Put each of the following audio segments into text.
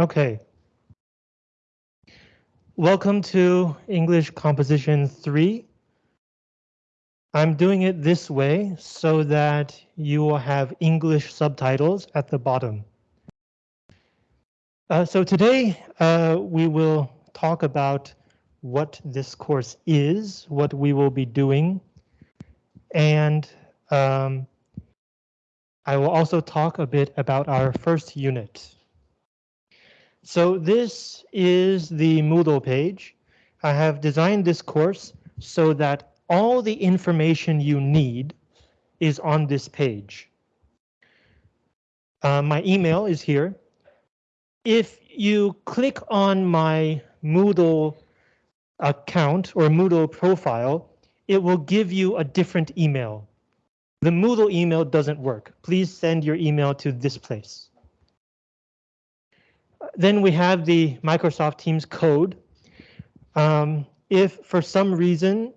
Okay. Welcome to English Composition 3. I'm doing it this way so that you will have English subtitles at the bottom. Uh, so today uh, we will talk about what this course is, what we will be doing, and um, I will also talk a bit about our first unit. So this is the Moodle page. I have designed this course so that all the information you need is on this page. Uh, my email is here. If you click on my Moodle account or Moodle profile, it will give you a different email. The Moodle email doesn't work. Please send your email to this place. Then we have the Microsoft Teams code. Um, if for some reason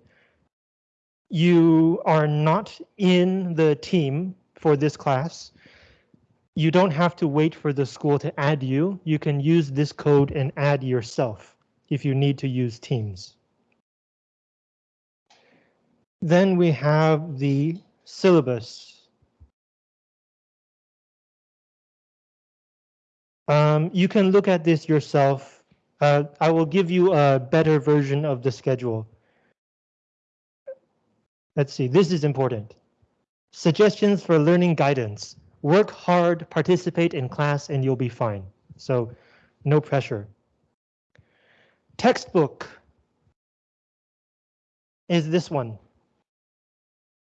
you are not in the team for this class, you don't have to wait for the school to add you. You can use this code and add yourself if you need to use Teams. Then we have the syllabus. Um, you can look at this yourself. Uh, I will give you a better version of the schedule. Let's see, this is important. Suggestions for learning guidance. Work hard, participate in class, and you'll be fine. So no pressure. Textbook is this one.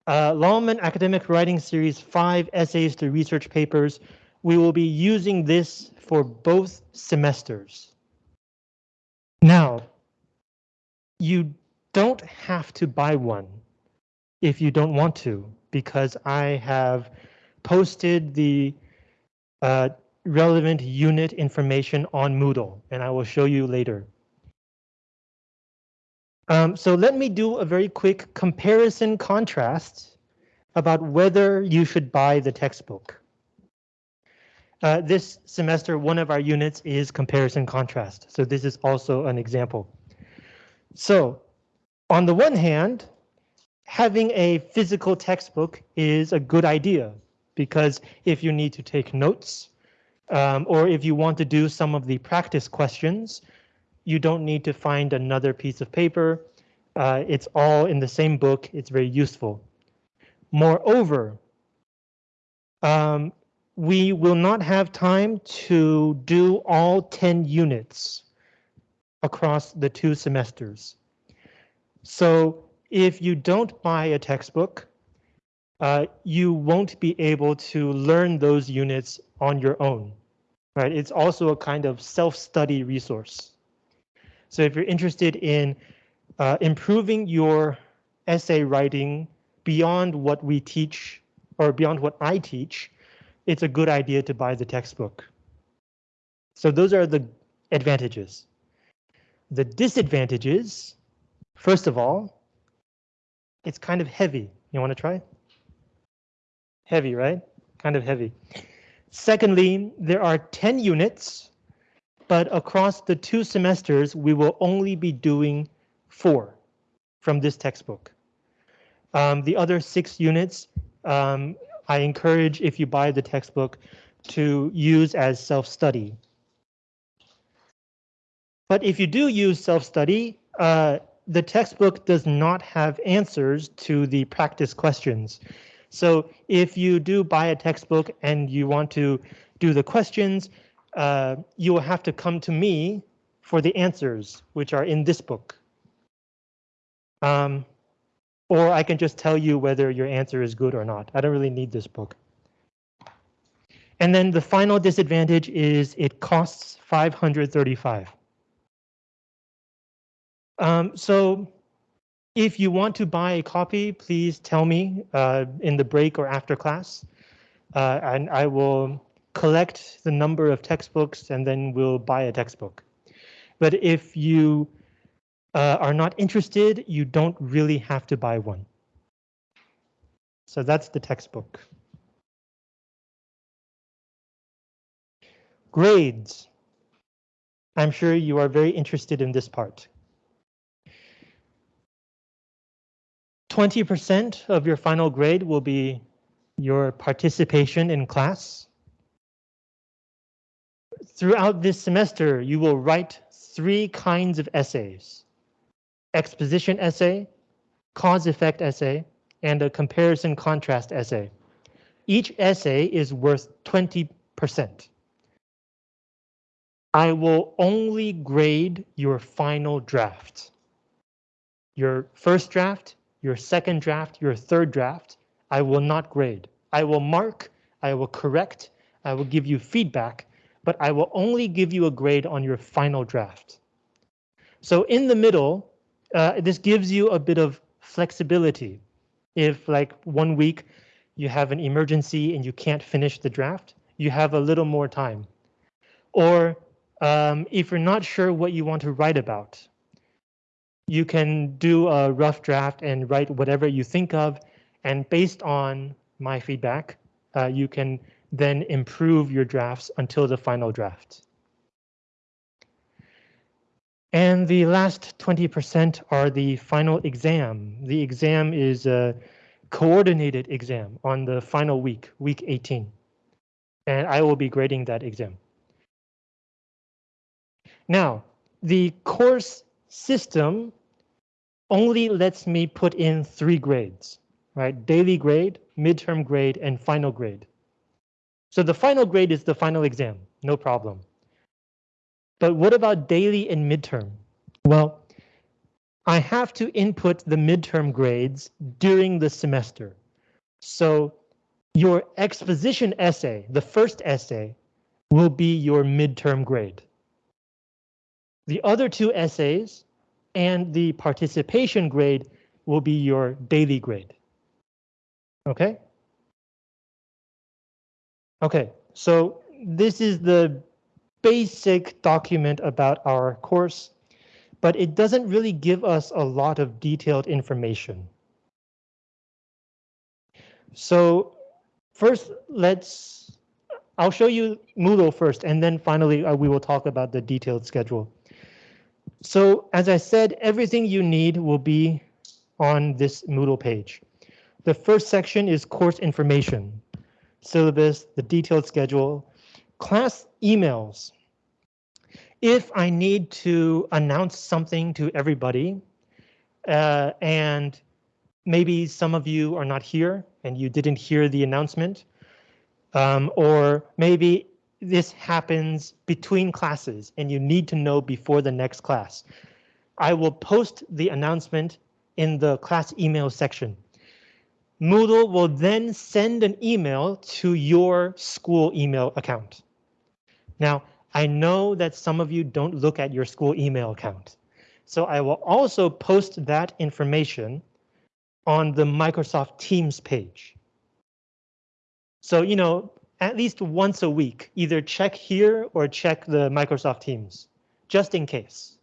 Uh, Longman Academic Writing Series 5 Essays to Research Papers. We will be using this for both semesters. Now, you don't have to buy one if you don't want to, because I have posted the uh, relevant unit information on Moodle, and I will show you later. Um, so let me do a very quick comparison contrast about whether you should buy the textbook. Uh, this semester, one of our units is comparison contrast. So this is also an example. So on the one hand, having a physical textbook is a good idea because if you need to take notes um, or if you want to do some of the practice questions, you don't need to find another piece of paper. Uh, it's all in the same book. It's very useful. Moreover, um, we will not have time to do all 10 units across the two semesters. So if you don't buy a textbook, uh, you won't be able to learn those units on your own. Right? It's also a kind of self-study resource. So if you're interested in uh, improving your essay writing beyond what we teach or beyond what I teach, it's a good idea to buy the textbook. So those are the advantages. The disadvantages, first of all, it's kind of heavy. You want to try? Heavy, right? Kind of heavy. Secondly, there are 10 units, but across the two semesters, we will only be doing four from this textbook. Um, the other six units um, I encourage if you buy the textbook to use as self-study. But if you do use self-study, uh, the textbook does not have answers to the practice questions. So if you do buy a textbook and you want to do the questions, uh, you will have to come to me for the answers, which are in this book. Um, or I can just tell you whether your answer is good or not. I don't really need this book. And then the final disadvantage is it costs 535. Um, so if you want to buy a copy, please tell me uh, in the break or after class, uh, and I will collect the number of textbooks and then we'll buy a textbook. But if you uh, are not interested, you don't really have to buy one. So that's the textbook. Grades. I'm sure you are very interested in this part. 20% of your final grade will be your participation in class. Throughout this semester, you will write three kinds of essays. Exposition essay, cause-effect essay, and a comparison contrast essay. Each essay is worth 20%. I will only grade your final draft. Your first draft, your second draft, your third draft, I will not grade. I will mark, I will correct, I will give you feedback, but I will only give you a grade on your final draft. So in the middle, uh, this gives you a bit of flexibility. If like one week you have an emergency and you can't finish the draft, you have a little more time. Or um, if you're not sure what you want to write about, you can do a rough draft and write whatever you think of. And based on my feedback, uh, you can then improve your drafts until the final draft. And the last 20% are the final exam. The exam is a coordinated exam on the final week, week 18. And I will be grading that exam. Now, the course system only lets me put in three grades, right? Daily grade, midterm grade, and final grade. So the final grade is the final exam, no problem. But what about daily and midterm? Well, I have to input the midterm grades during the semester. So your exposition essay, the first essay, will be your midterm grade. The other two essays and the participation grade will be your daily grade. Okay? Okay, so this is the basic document about our course, but it doesn't really give us a lot of detailed information. So first, let's, I'll show you Moodle first, and then finally uh, we will talk about the detailed schedule. So as I said, everything you need will be on this Moodle page. The first section is course information, syllabus, the detailed schedule, class emails. If I need to announce something to everybody, uh, and maybe some of you are not here and you didn't hear the announcement, um, or maybe this happens between classes and you need to know before the next class. I will post the announcement in the class email section. Moodle will then send an email to your school email account. Now, I know that some of you don't look at your school email account. So I will also post that information on the Microsoft Teams page. So, you know, at least once a week, either check here or check the Microsoft Teams, just in case.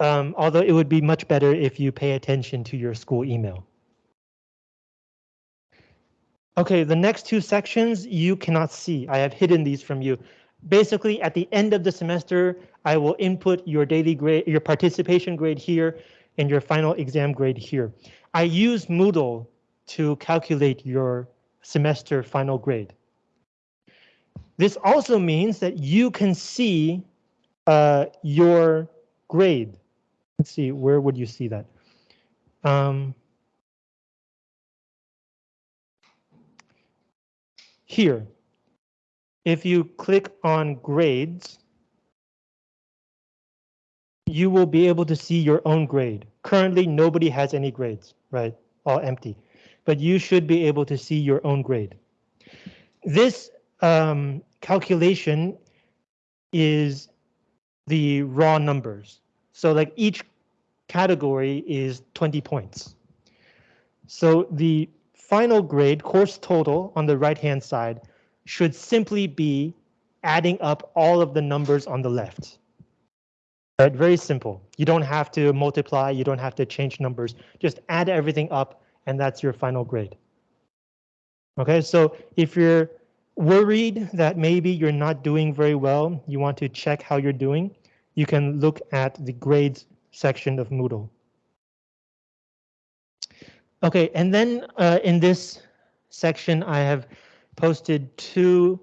Um, although it would be much better if you pay attention to your school email. Okay, the next two sections you cannot see. I have hidden these from you. Basically, at the end of the semester, I will input your daily grade, your participation grade here, and your final exam grade here. I use Moodle to calculate your semester final grade. This also means that you can see uh, your grade. Let's see, where would you see that? Um, here, if you click on grades, you will be able to see your own grade. Currently, nobody has any grades, right? All empty but you should be able to see your own grade. This um, calculation is the raw numbers. So like each category is 20 points. So the final grade course total on the right hand side should simply be adding up all of the numbers on the left. Right, very simple. You don't have to multiply, you don't have to change numbers, just add everything up and that's your final grade. Okay, so if you're worried that maybe you're not doing very well, you want to check how you're doing, you can look at the grades section of Moodle. Okay, and then uh, in this section, I have posted two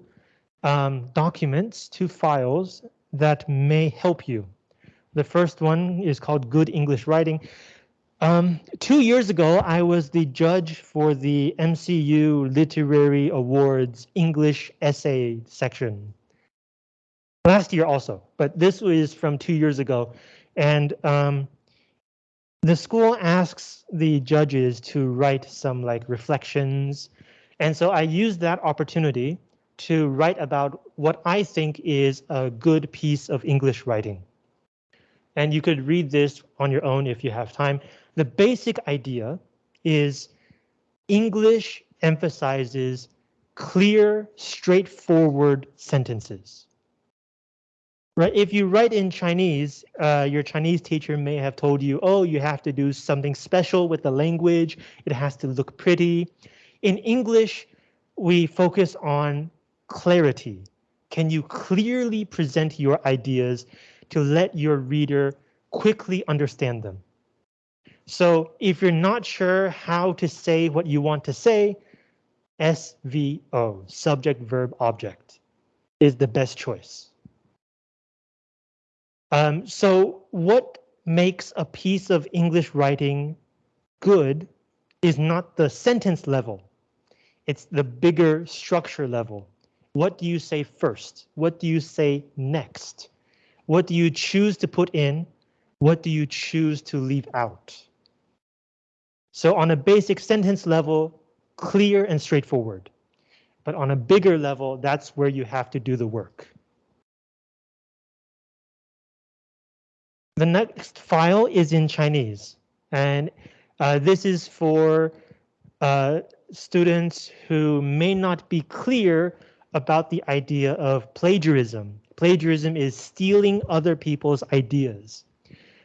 um, documents, two files that may help you. The first one is called Good English Writing. Um, two years ago, I was the judge for the MCU Literary Awards English Essay section. Last year also, but this was from two years ago. And um, the school asks the judges to write some like reflections. And so I used that opportunity to write about what I think is a good piece of English writing. And you could read this on your own if you have time. The basic idea is English emphasizes clear, straightforward sentences. Right, if you write in Chinese, uh, your Chinese teacher may have told you, oh, you have to do something special with the language. It has to look pretty. In English, we focus on clarity. Can you clearly present your ideas to let your reader quickly understand them? So if you're not sure how to say what you want to say, SVO, subject, verb, object, is the best choice. Um, so what makes a piece of English writing good is not the sentence level. It's the bigger structure level. What do you say first? What do you say next? What do you choose to put in? What do you choose to leave out? So on a basic sentence level, clear and straightforward. But on a bigger level, that's where you have to do the work. The next file is in Chinese, and uh, this is for uh, students who may not be clear about the idea of plagiarism. Plagiarism is stealing other people's ideas.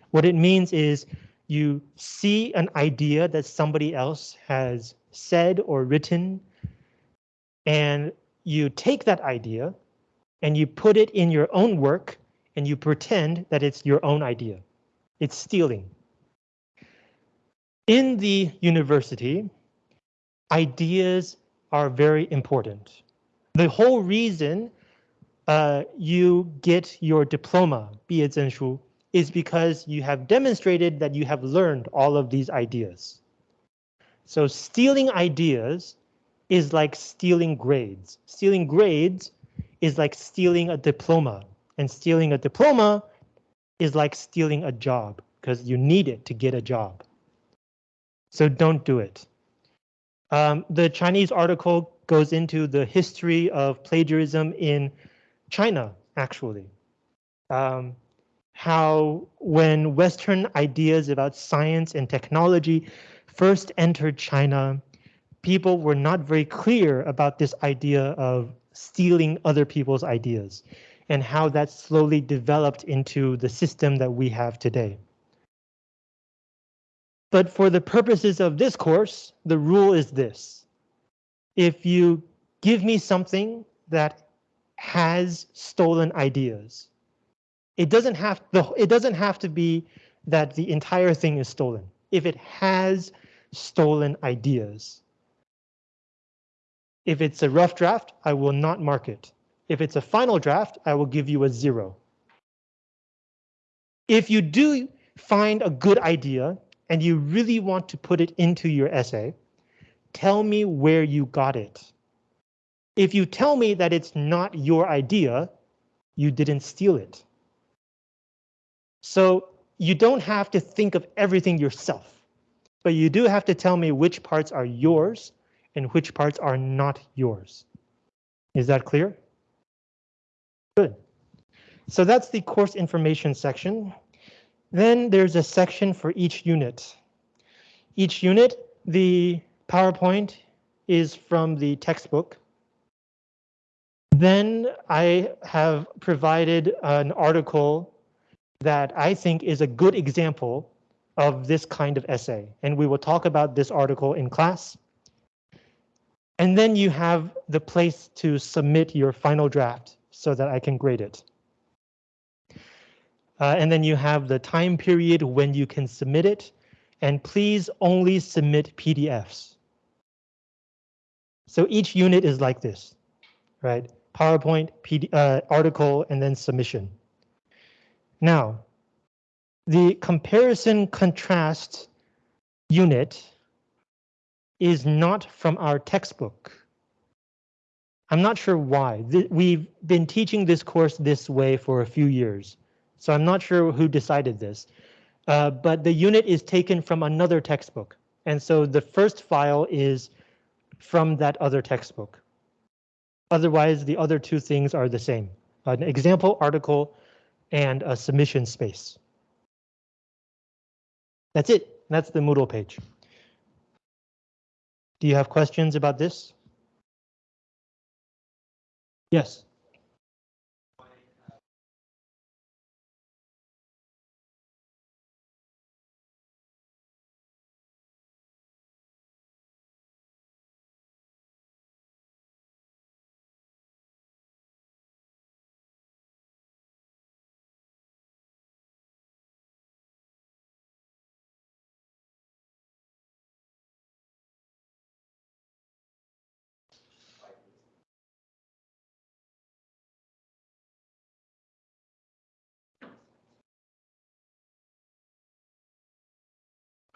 What it means is you see an idea that somebody else has said or written, and you take that idea and you put it in your own work and you pretend that it's your own idea. It's stealing. In the university, ideas are very important. The whole reason uh, you get your diploma, 毕业证书, is because you have demonstrated that you have learned all of these ideas. So stealing ideas is like stealing grades. Stealing grades is like stealing a diploma and stealing a diploma is like stealing a job because you need it to get a job. So don't do it. Um, the Chinese article goes into the history of plagiarism in China, actually. Um, how when Western ideas about science and technology first entered China, people were not very clear about this idea of stealing other people's ideas and how that slowly developed into the system that we have today. But for the purposes of this course, the rule is this. If you give me something that has stolen ideas, it doesn't have the it doesn't have to be that the entire thing is stolen. If it has stolen ideas. If it's a rough draft, I will not mark it. If it's a final draft, I will give you a zero. If you do find a good idea and you really want to put it into your essay, tell me where you got it. If you tell me that it's not your idea, you didn't steal it. So you don't have to think of everything yourself, but you do have to tell me which parts are yours and which parts are not yours. Is that clear? Good. So that's the course information section. Then there's a section for each unit. Each unit, the PowerPoint is from the textbook. Then I have provided an article that I think is a good example of this kind of essay. And we will talk about this article in class. And then you have the place to submit your final draft so that I can grade it. Uh, and then you have the time period when you can submit it. And please only submit PDFs. So each unit is like this, right? PowerPoint, PD, uh, article, and then submission. Now, the comparison contrast unit is not from our textbook. I'm not sure why. We've been teaching this course this way for a few years, so I'm not sure who decided this. Uh, but the unit is taken from another textbook, and so the first file is from that other textbook. Otherwise, the other two things are the same. An example article and a submission space. That's it. That's the Moodle page. Do you have questions about this? Yes.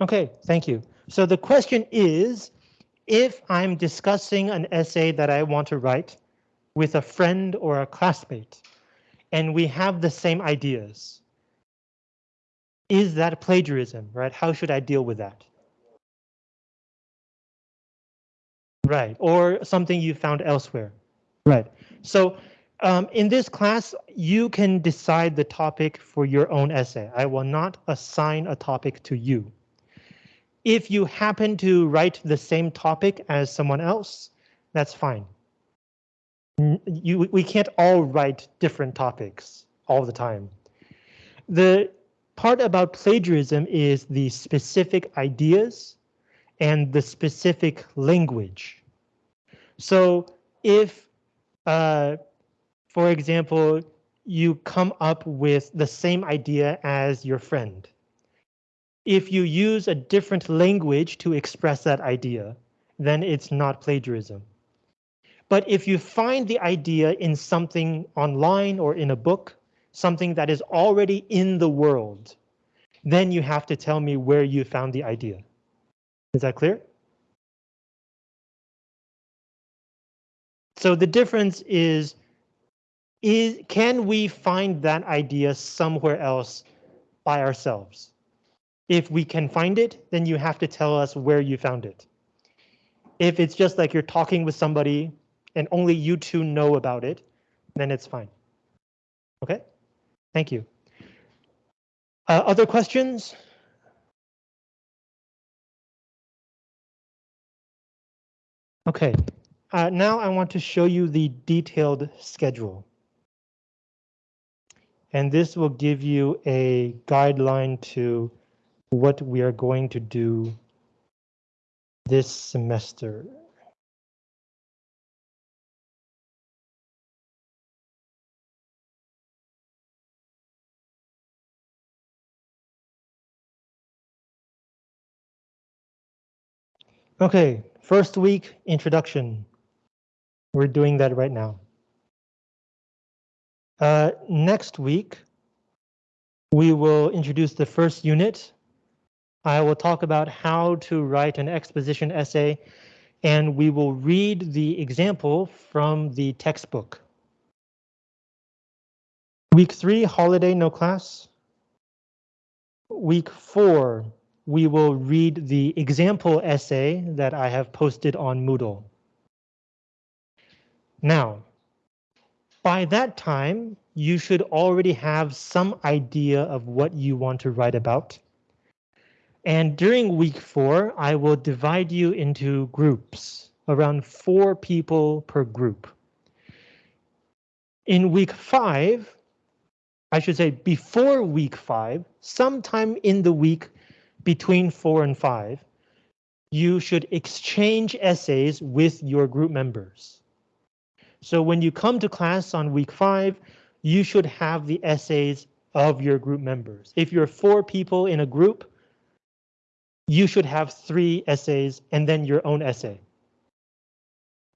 Okay, thank you. So the question is, if I'm discussing an essay that I want to write with a friend or a classmate, and we have the same ideas, is that plagiarism, right? How should I deal with that? Right, or something you found elsewhere. Right, so um, in this class, you can decide the topic for your own essay. I will not assign a topic to you. If you happen to write the same topic as someone else, that's fine. You, we can't all write different topics all the time. The part about plagiarism is the specific ideas and the specific language. So if, uh, for example, you come up with the same idea as your friend, if you use a different language to express that idea, then it's not plagiarism. But if you find the idea in something online or in a book, something that is already in the world, then you have to tell me where you found the idea. Is that clear? So the difference is, is can we find that idea somewhere else by ourselves? If we can find it, then you have to tell us where you found it. If it's just like you're talking with somebody and only you two know about it, then it's fine. Okay, thank you. Uh, other questions? Okay, uh, now I want to show you the detailed schedule. And this will give you a guideline to what we are going to do this semester. Okay, first week introduction. We're doing that right now. Uh, next week, we will introduce the first unit I will talk about how to write an exposition essay, and we will read the example from the textbook. Week three, holiday, no class. Week four, we will read the example essay that I have posted on Moodle. Now, by that time, you should already have some idea of what you want to write about. And during week four, I will divide you into groups, around four people per group. In week five, I should say before week five, sometime in the week between four and five, you should exchange essays with your group members. So when you come to class on week five, you should have the essays of your group members. If you're four people in a group, you should have three essays and then your own essay.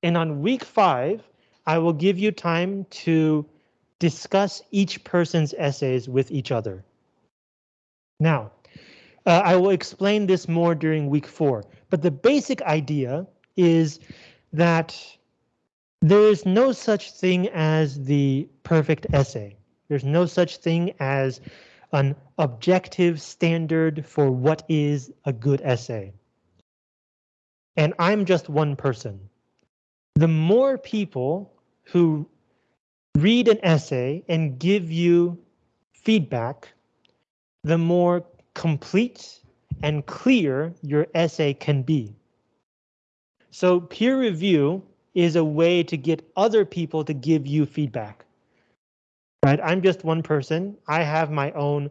And on week five, I will give you time to discuss each person's essays with each other. Now, uh, I will explain this more during week four, but the basic idea is that there is no such thing as the perfect essay. There's no such thing as an objective standard for what is a good essay. And I'm just one person. The more people who read an essay and give you feedback, the more complete and clear your essay can be. So peer review is a way to get other people to give you feedback. Right? I'm just one person. I have my own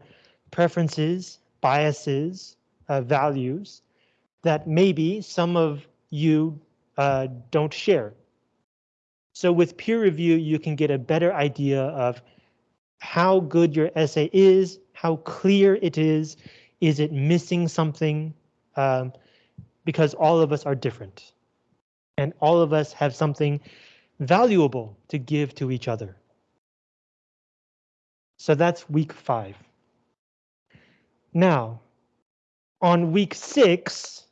preferences, biases, uh, values that maybe some of you uh, don't share. So with peer review, you can get a better idea of how good your essay is, how clear it is, is it missing something? Um, because all of us are different and all of us have something valuable to give to each other. So that's week five. Now, on week six,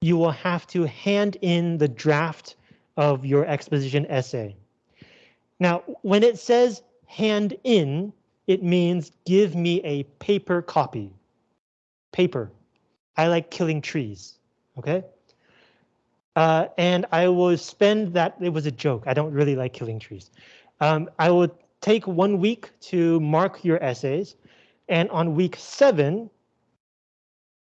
you will have to hand in the draft of your exposition essay. Now, when it says hand in, it means give me a paper copy. Paper. I like killing trees, okay? Uh, and I will spend that, it was a joke, I don't really like killing trees. Um, I will take one week to mark your essays, and on week seven,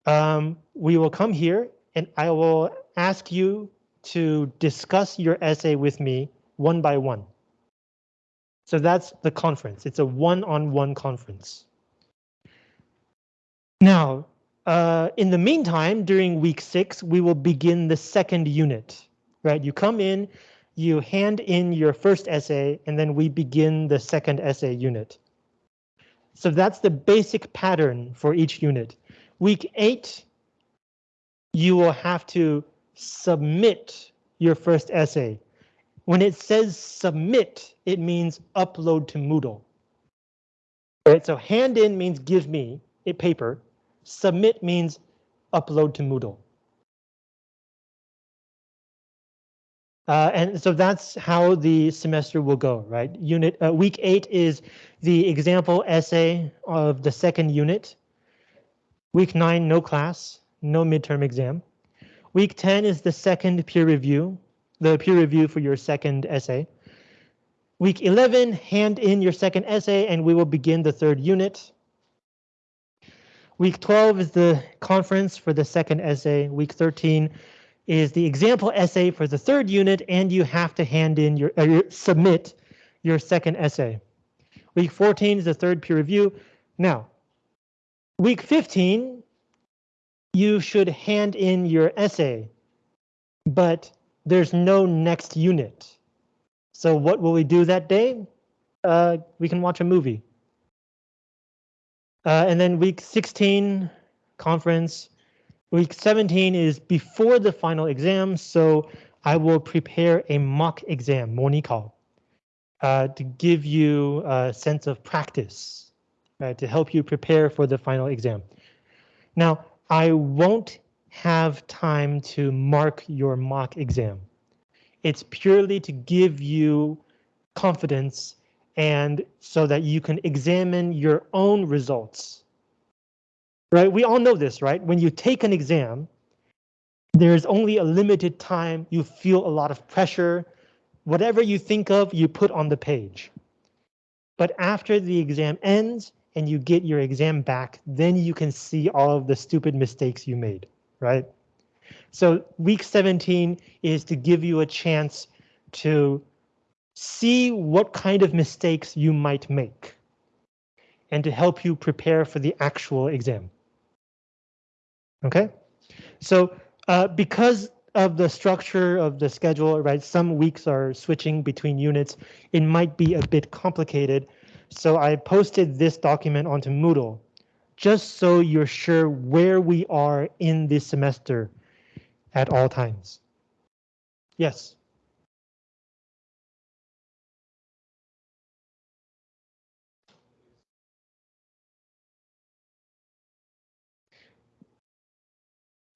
um, we will come here and I will ask you to discuss your essay with me one by one. So that's the conference. It's a one-on-one -on -one conference. Now, uh, in the meantime, during week six, we will begin the second unit, right? You come in, you hand in your first essay, and then we begin the second essay unit. So that's the basic pattern for each unit. Week eight, you will have to submit your first essay. When it says submit, it means upload to Moodle. Right, so hand in means give me a paper. Submit means upload to Moodle. Uh, and so that's how the semester will go, right? Unit uh, week eight is the example essay of the second unit. Week nine, no class, no midterm exam. Week 10 is the second peer review, the peer review for your second essay. Week 11, hand in your second essay and we will begin the third unit. Week 12 is the conference for the second essay. Week 13 is the example essay for the third unit and you have to hand in your, uh, submit your second essay. Week 14 is the third peer review. Now, week 15 you should hand in your essay, but there's no next unit. So what will we do that day? Uh, we can watch a movie. Uh, and then week 16 conference. Week 17 is before the final exam, so I will prepare a mock exam, 模拟考, uh, to give you a sense of practice, right, to help you prepare for the final exam. Now, I won't have time to mark your mock exam. It's purely to give you confidence and so that you can examine your own results. Right, we all know this, right? When you take an exam, there's only a limited time, you feel a lot of pressure. Whatever you think of, you put on the page. But after the exam ends, and you get your exam back, then you can see all of the stupid mistakes you made, right? So week 17 is to give you a chance to see what kind of mistakes you might make and to help you prepare for the actual exam. Okay, so Uh, because of the structure of the schedule, right? Some weeks are switching between units. It might be a bit complicated. So I posted this document onto Moodle just so you're sure where we are in this semester at all times. Yes.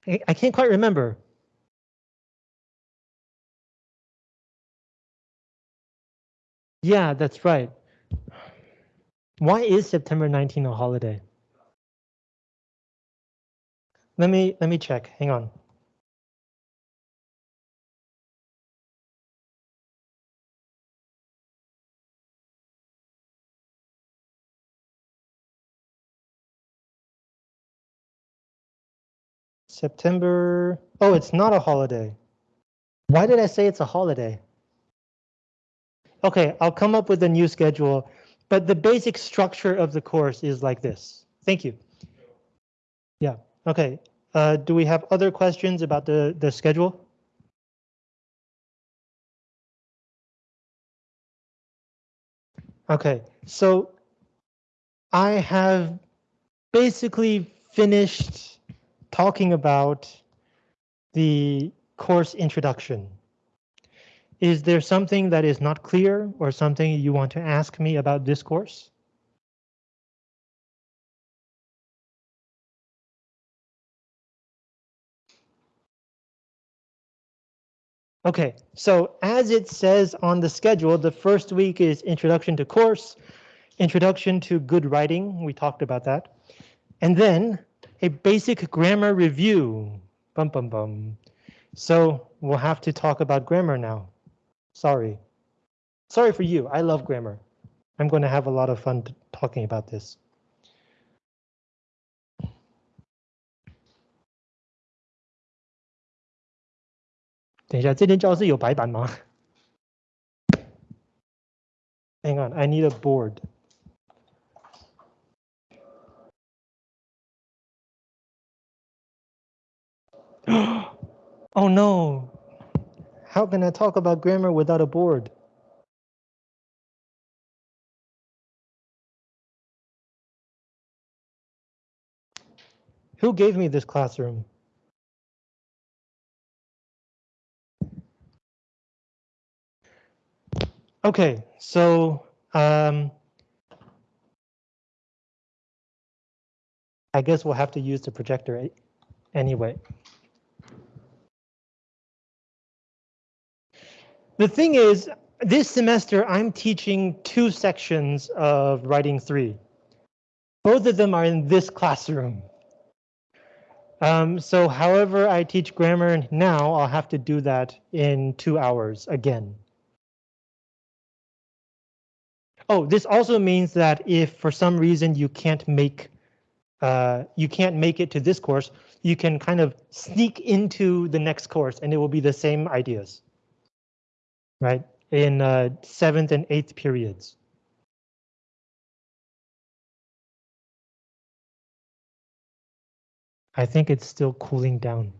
I can't quite remember. Yeah, that's right. Why is September 19 a holiday? Let me let me check. Hang on. September. Oh, it's not a holiday. Why did I say it's a holiday? Okay, I'll come up with a new schedule, but the basic structure of the course is like this. Thank you. Yeah, okay. Uh, do we have other questions about the, the schedule? Okay, so I have basically finished talking about the course introduction. Is there something that is not clear or something you want to ask me about this course? Okay, so as it says on the schedule, the first week is introduction to course, introduction to good writing. We talked about that. And then a basic grammar review. Bum, bum, bum. So we'll have to talk about grammar now. Sorry. Sorry for you. I love grammar. I'm going to have a lot of fun talking about this. Hang on, I need a board. oh no, how can I talk about grammar without a board? Who gave me this classroom? Okay, so um, I guess we'll have to use the projector anyway. The thing is, this semester I'm teaching two sections of writing three. Both of them are in this classroom. Um, so however I teach grammar now, I'll have to do that in two hours again. Oh, this also means that if for some reason you can't make uh, you can't make it to this course, you can kind of sneak into the next course and it will be the same ideas right, in uh, seventh and eighth periods. I think it's still cooling down.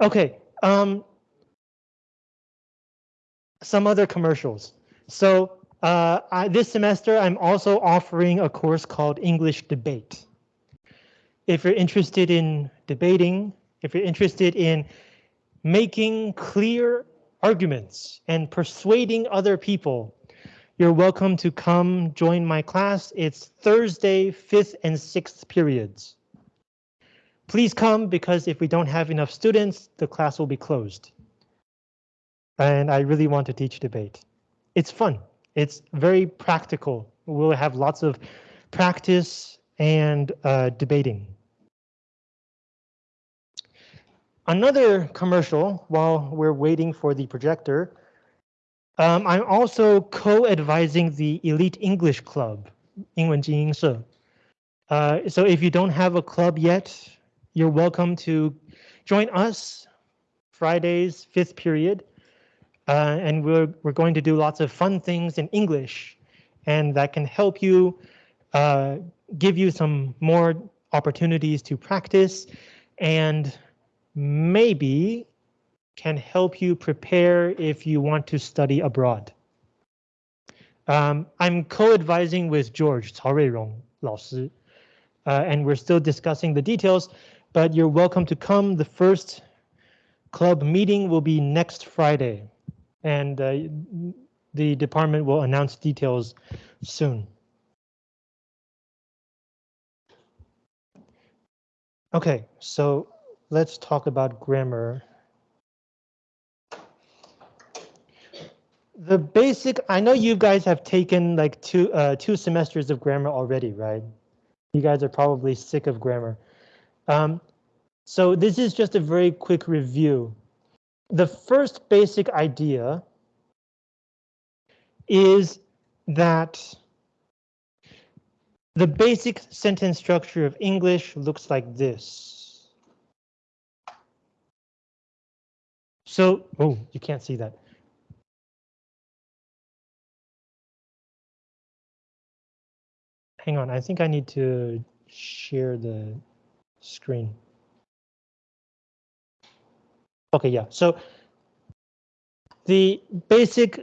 Okay, um, some other commercials. So uh, I, this semester, I'm also offering a course called English Debate. If you're interested in debating, if you're interested in making clear arguments and persuading other people. You're welcome to come join my class. It's Thursday, fifth and sixth periods. Please come because if we don't have enough students, the class will be closed. And I really want to teach debate. It's fun. It's very practical. We'll have lots of practice and uh, debating. Another commercial while we're waiting for the projector. Um, I'm also co-advising the Elite English Club, 英文精英社. Uh, so if you don't have a club yet, you're welcome to join us Fridays, fifth period. Uh, and we're, we're going to do lots of fun things in English and that can help you uh, give you some more opportunities to practice and maybe can help you prepare if you want to study abroad. Um, I'm co-advising with George, Cao Ruirong uh, and we're still discussing the details, but you're welcome to come. The first club meeting will be next Friday, and uh, the department will announce details soon. Okay, so let's talk about grammar. The basic, I know you guys have taken like two uh, two semesters of grammar already, right? You guys are probably sick of grammar. Um, so this is just a very quick review. The first basic idea is that the basic sentence structure of English looks like this. So, oh, you can't see that. Hang on, I think I need to share the screen. Okay, yeah, so the basic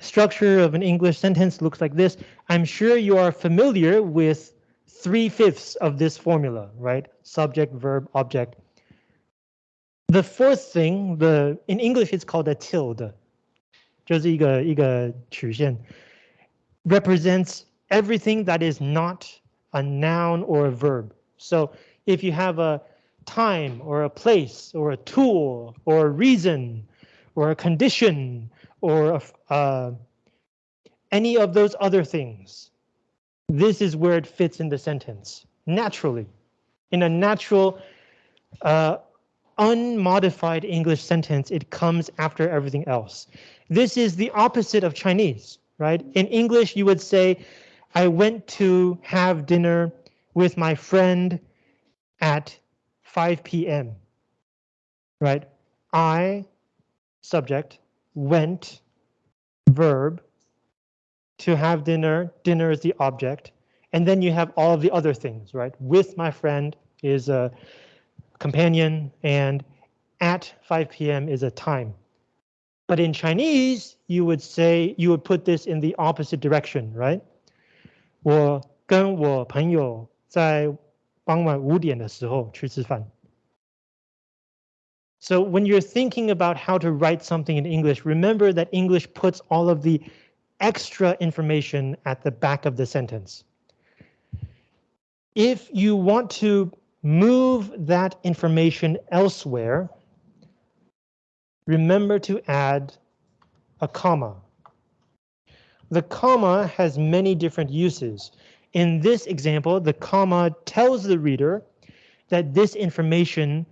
structure of an English sentence looks like this. I'm sure you are familiar with three fifths of this formula, right? Subject, verb, object. The fourth thing, the in English it's called a tilde, 就是一个一个曲线, represents everything that is not a noun or a verb. So if you have a time or a place or a tool or a reason or a condition or uh, any of those other things. This is where it fits in the sentence naturally. In a natural, uh, unmodified English sentence, it comes after everything else. This is the opposite of Chinese, right? In English, you would say, I went to have dinner with my friend at 5 p.m. Right? I, subject, went, verb, to have dinner, dinner is the object, and then you have all of the other things, right? With my friend is a companion, and at 5 p.m. is a time. But in Chinese, you would say, you would put this in the opposite direction, right? 我跟我朋友在傍晚五点的时候去吃饭。so when you're thinking about how to write something in English, remember that English puts all of the extra information at the back of the sentence. If you want to move that information elsewhere, remember to add a comma. The comma has many different uses. In this example, the comma tells the reader that this information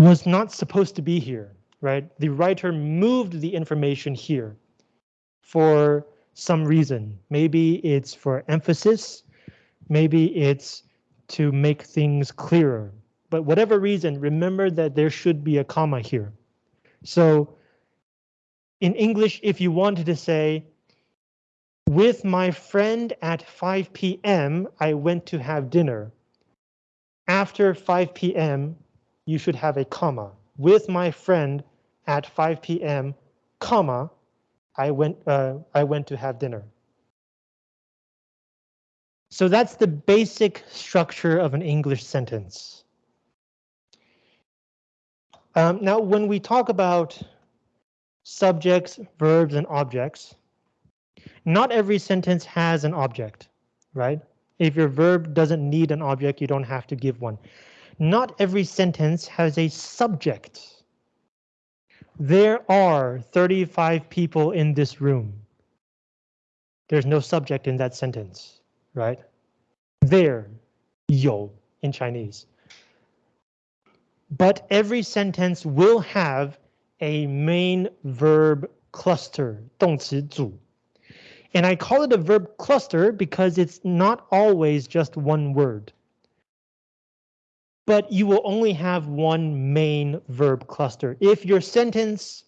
was not supposed to be here, right? The writer moved the information here for some reason. Maybe it's for emphasis, maybe it's to make things clearer. But whatever reason, remember that there should be a comma here. So in English, if you wanted to say, with my friend at 5 p.m., I went to have dinner. After 5 p.m., you should have a comma. With my friend at 5 p.m., comma, I went, uh, I went to have dinner. So that's the basic structure of an English sentence. Um, now, when we talk about subjects, verbs, and objects, not every sentence has an object, right? If your verb doesn't need an object, you don't have to give one not every sentence has a subject. There are 35 people in this room. There's no subject in that sentence, right? There, 有 in Chinese. But every sentence will have a main verb cluster, 动词组. And I call it a verb cluster because it's not always just one word but you will only have one main verb cluster. If your sentence,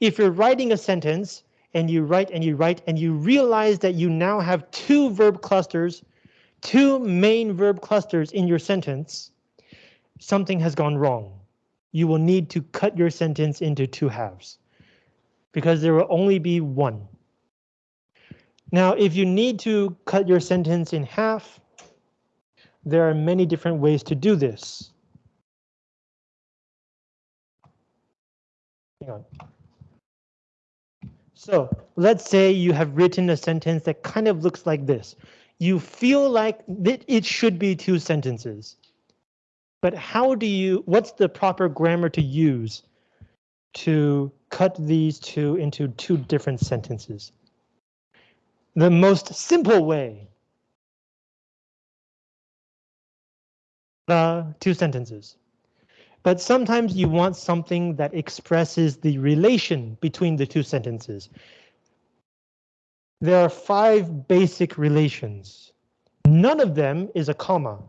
if you're writing a sentence and you write and you write and you realize that you now have two verb clusters, two main verb clusters in your sentence, something has gone wrong. You will need to cut your sentence into two halves because there will only be one. Now, if you need to cut your sentence in half, there are many different ways to do this. Hang on. So let's say you have written a sentence that kind of looks like this. You feel like it should be two sentences. But how do you, what's the proper grammar to use to cut these two into two different sentences? The most simple way. Uh, two sentences. But sometimes you want something that expresses the relation between the two sentences. There are five basic relations. None of them is a comma.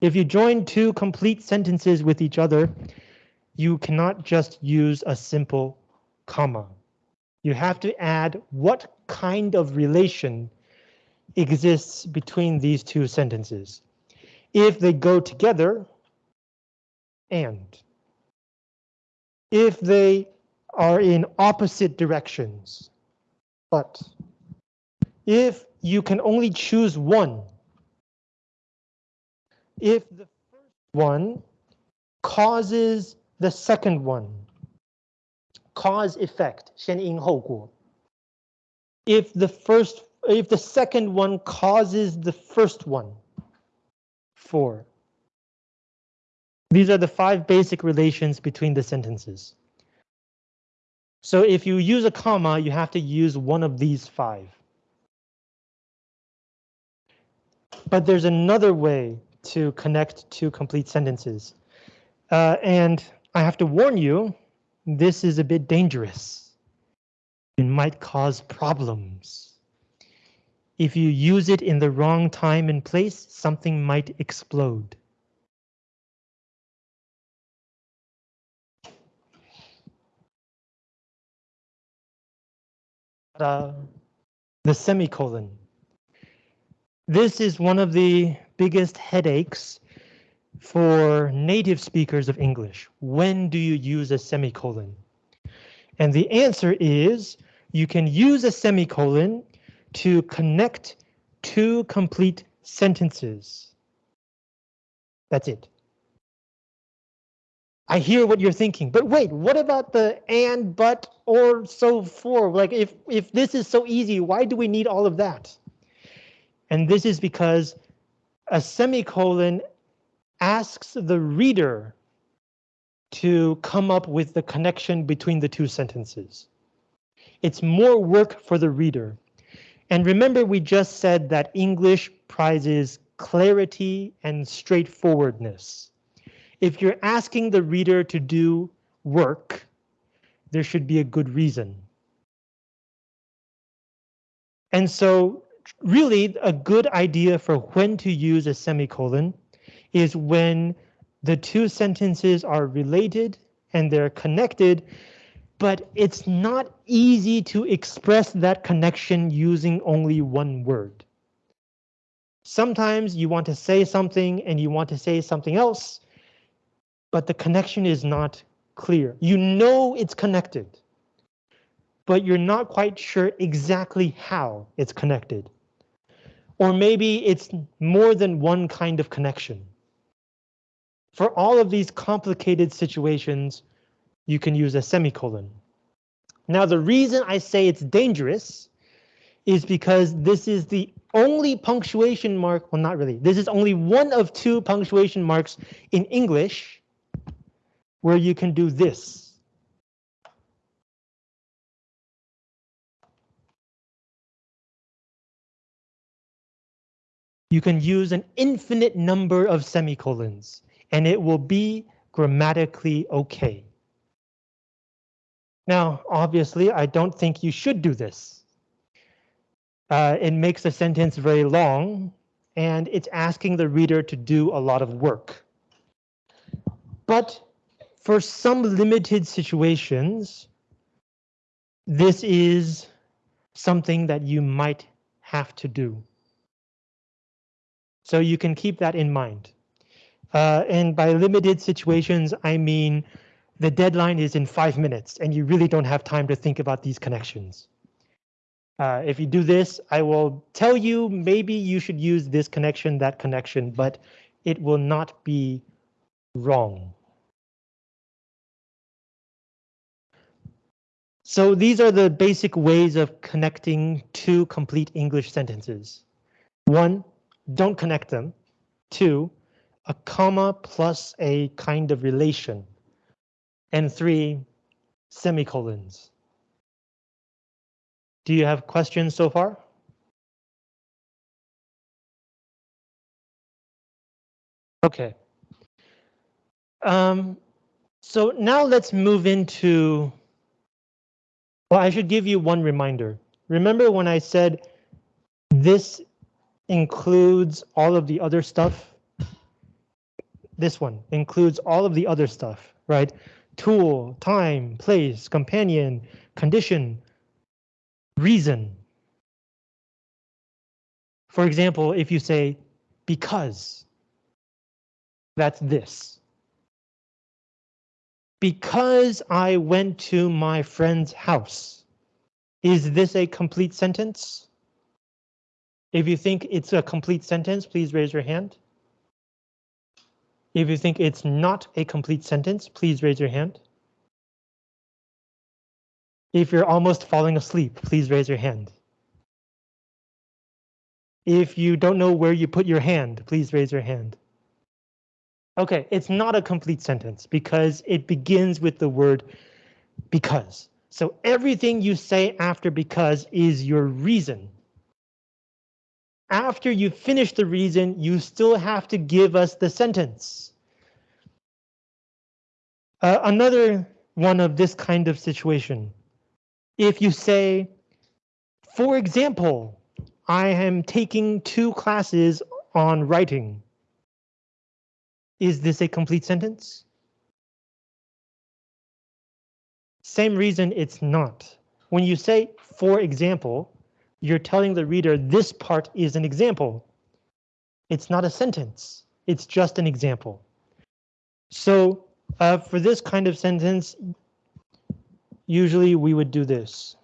If you join two complete sentences with each other, you cannot just use a simple comma. You have to add what kind of relation exists between these two sentences. If they go together, and. If they are in opposite directions, but if you can only choose one, if the first one causes the second one, cause effect, 先因后果. If the first if the second one causes the first one, for. These are the five basic relations between the sentences. So if you use a comma, you have to use one of these five. But there's another way to connect two complete sentences. Uh, and I have to warn you, this is a bit dangerous. It might cause problems. If you use it in the wrong time and place, something might explode. Uh, the semicolon. This is one of the biggest headaches for native speakers of English. When do you use a semicolon? And the answer is you can use a semicolon to connect two complete sentences. That's it. I hear what you're thinking, but wait, what about the and, but, or, so for? Like if, if this is so easy, why do we need all of that? And this is because a semicolon asks the reader to come up with the connection between the two sentences. It's more work for the reader. And remember, we just said that English prizes clarity and straightforwardness if you're asking the reader to do work, there should be a good reason. And so really a good idea for when to use a semicolon is when the two sentences are related and they're connected, but it's not easy to express that connection using only one word. Sometimes you want to say something and you want to say something else, but the connection is not clear. You know it's connected, but you're not quite sure exactly how it's connected. Or maybe it's more than one kind of connection. For all of these complicated situations, you can use a semicolon. Now, the reason I say it's dangerous is because this is the only punctuation mark, well, not really, this is only one of two punctuation marks in English where you can do this. You can use an infinite number of semicolons and it will be grammatically okay. Now, obviously, I don't think you should do this. Uh, it makes the sentence very long and it's asking the reader to do a lot of work. But for some limited situations, this is something that you might have to do. So you can keep that in mind. Uh, and by limited situations, I mean the deadline is in five minutes and you really don't have time to think about these connections. Uh, if you do this, I will tell you maybe you should use this connection, that connection, but it will not be wrong. So these are the basic ways of connecting two complete English sentences. One, don't connect them. Two, a comma plus a kind of relation. And three, semicolons. Do you have questions so far? Okay. Um, so now let's move into, well, I should give you one reminder. Remember when I said this includes all of the other stuff? This one includes all of the other stuff, right? Tool, time, place, companion, condition, reason. For example, if you say because, that's this. Because I went to my friend's house. Is this a complete sentence? If you think it's a complete sentence, please raise your hand. If you think it's not a complete sentence, please raise your hand. If you're almost falling asleep, please raise your hand. If you don't know where you put your hand, please raise your hand. OK, it's not a complete sentence because it begins with the word because. So everything you say after because is your reason. After you finish the reason, you still have to give us the sentence. Uh, another one of this kind of situation if you say, for example, I am taking two classes on writing. Is this a complete sentence? Same reason it's not. When you say, for example, you're telling the reader this part is an example. It's not a sentence. It's just an example. So uh, for this kind of sentence, usually we would do this.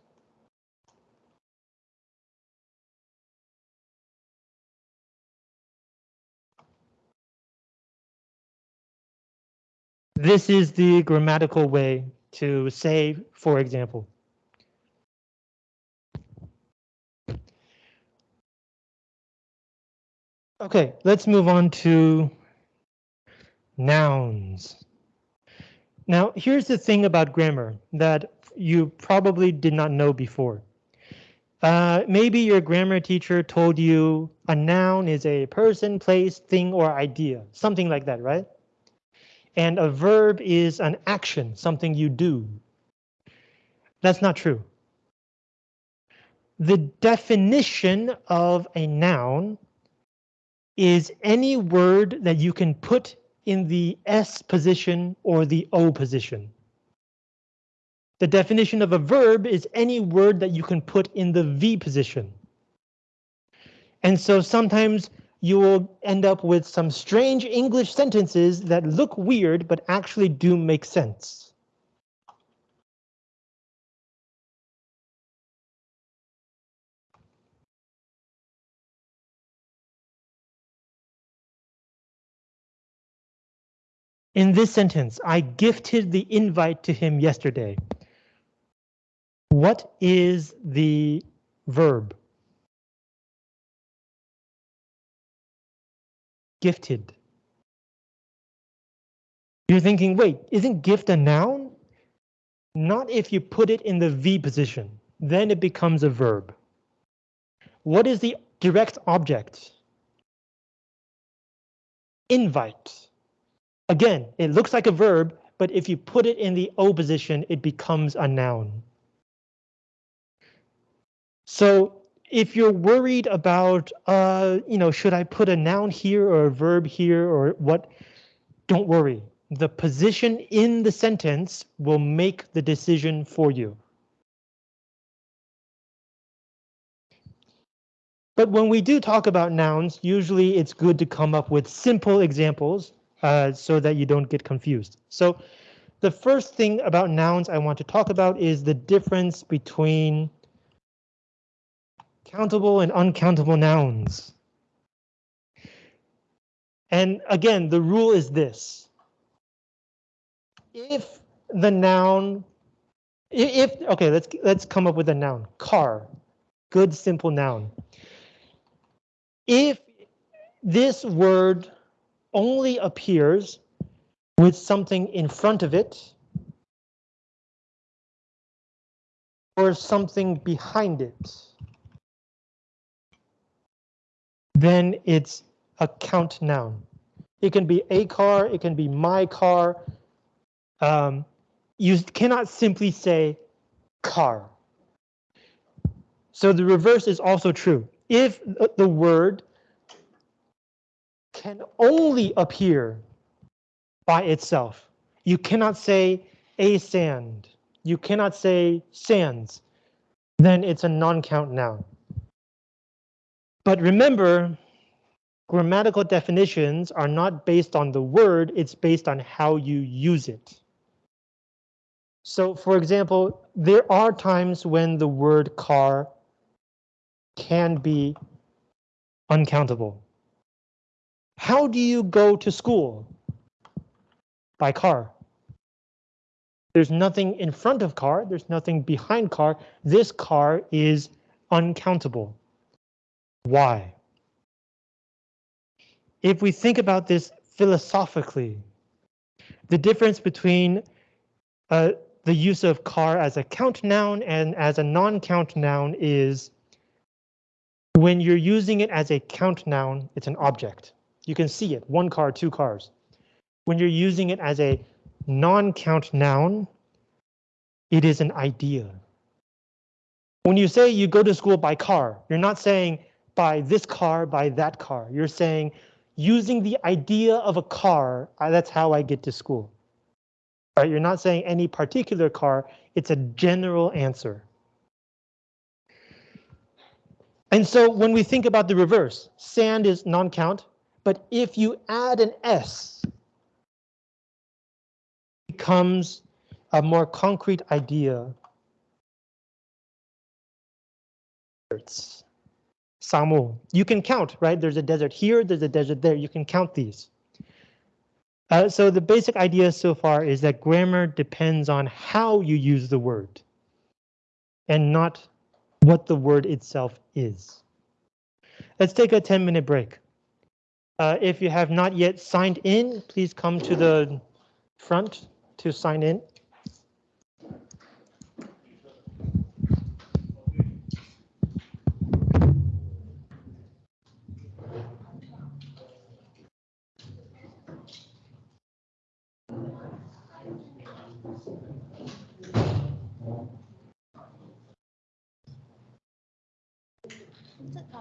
This is the grammatical way to say, for example. Okay, let's move on to nouns. Now, here's the thing about grammar that you probably did not know before. Uh, maybe your grammar teacher told you a noun is a person, place, thing, or idea, something like that, right? And a verb is an action, something you do. That's not true. The definition of a noun is any word that you can put in the S position or the O position. The definition of a verb is any word that you can put in the V position. And so sometimes you will end up with some strange English sentences that look weird but actually do make sense. In this sentence, I gifted the invite to him yesterday. What is the verb? Gifted. You're thinking, wait, isn't gift a noun? Not if you put it in the V position, then it becomes a verb. What is the direct object? Invite. Again, it looks like a verb, but if you put it in the O position, it becomes a noun. So if you're worried about, uh, you know, should I put a noun here or a verb here or what? Don't worry. The position in the sentence will make the decision for you. But when we do talk about nouns, usually it's good to come up with simple examples uh, so that you don't get confused. So the first thing about nouns I want to talk about is the difference between countable and uncountable nouns. And again, the rule is this. If the noun, if, okay, let's, let's come up with a noun, car, good simple noun. If this word only appears with something in front of it or something behind it, then it's a count noun. It can be a car, it can be my car. Um, you cannot simply say car. So the reverse is also true. If the word can only appear by itself, you cannot say a sand, you cannot say sands, then it's a non-count noun. But remember, grammatical definitions are not based on the word, it's based on how you use it. So for example, there are times when the word car can be uncountable. How do you go to school? By car. There's nothing in front of car, there's nothing behind car. This car is uncountable. Why? if we think about this philosophically, the difference between uh, the use of car as a count noun and as a non-count noun is when you're using it as a count noun, it's an object. You can see it, one car, two cars. When you're using it as a non-count noun, it is an idea. When you say you go to school by car, you're not saying by this car, by that car. You're saying using the idea of a car, uh, that's how I get to school. Right, you're not saying any particular car, it's a general answer. And so when we think about the reverse, sand is non-count, but if you add an S, it becomes a more concrete idea. Samu. You can count, right? There's a desert here, there's a desert there. You can count these. Uh, so the basic idea so far is that grammar depends on how you use the word and not what the word itself is. Let's take a 10 minute break. Uh, if you have not yet signed in, please come to the front to sign in.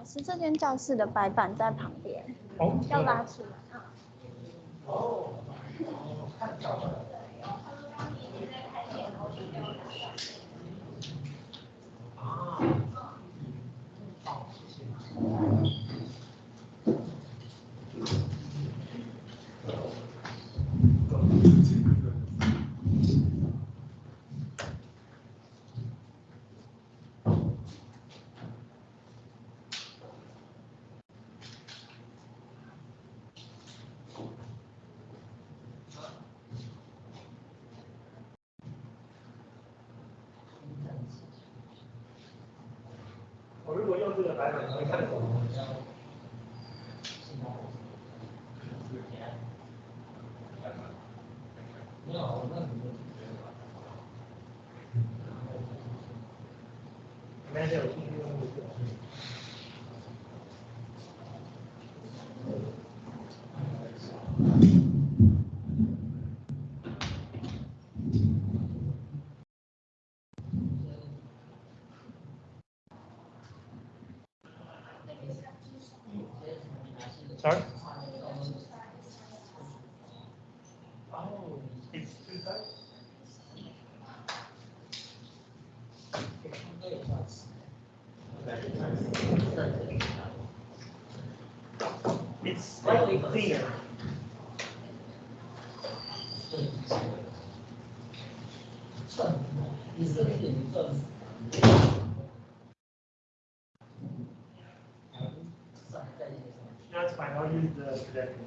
师，这间教室的白板在旁边，要拉出来啊。哦，看到了。Sorry? Oh, it's two sides? It's slightly cleaner. That's fine, I'll use the projector.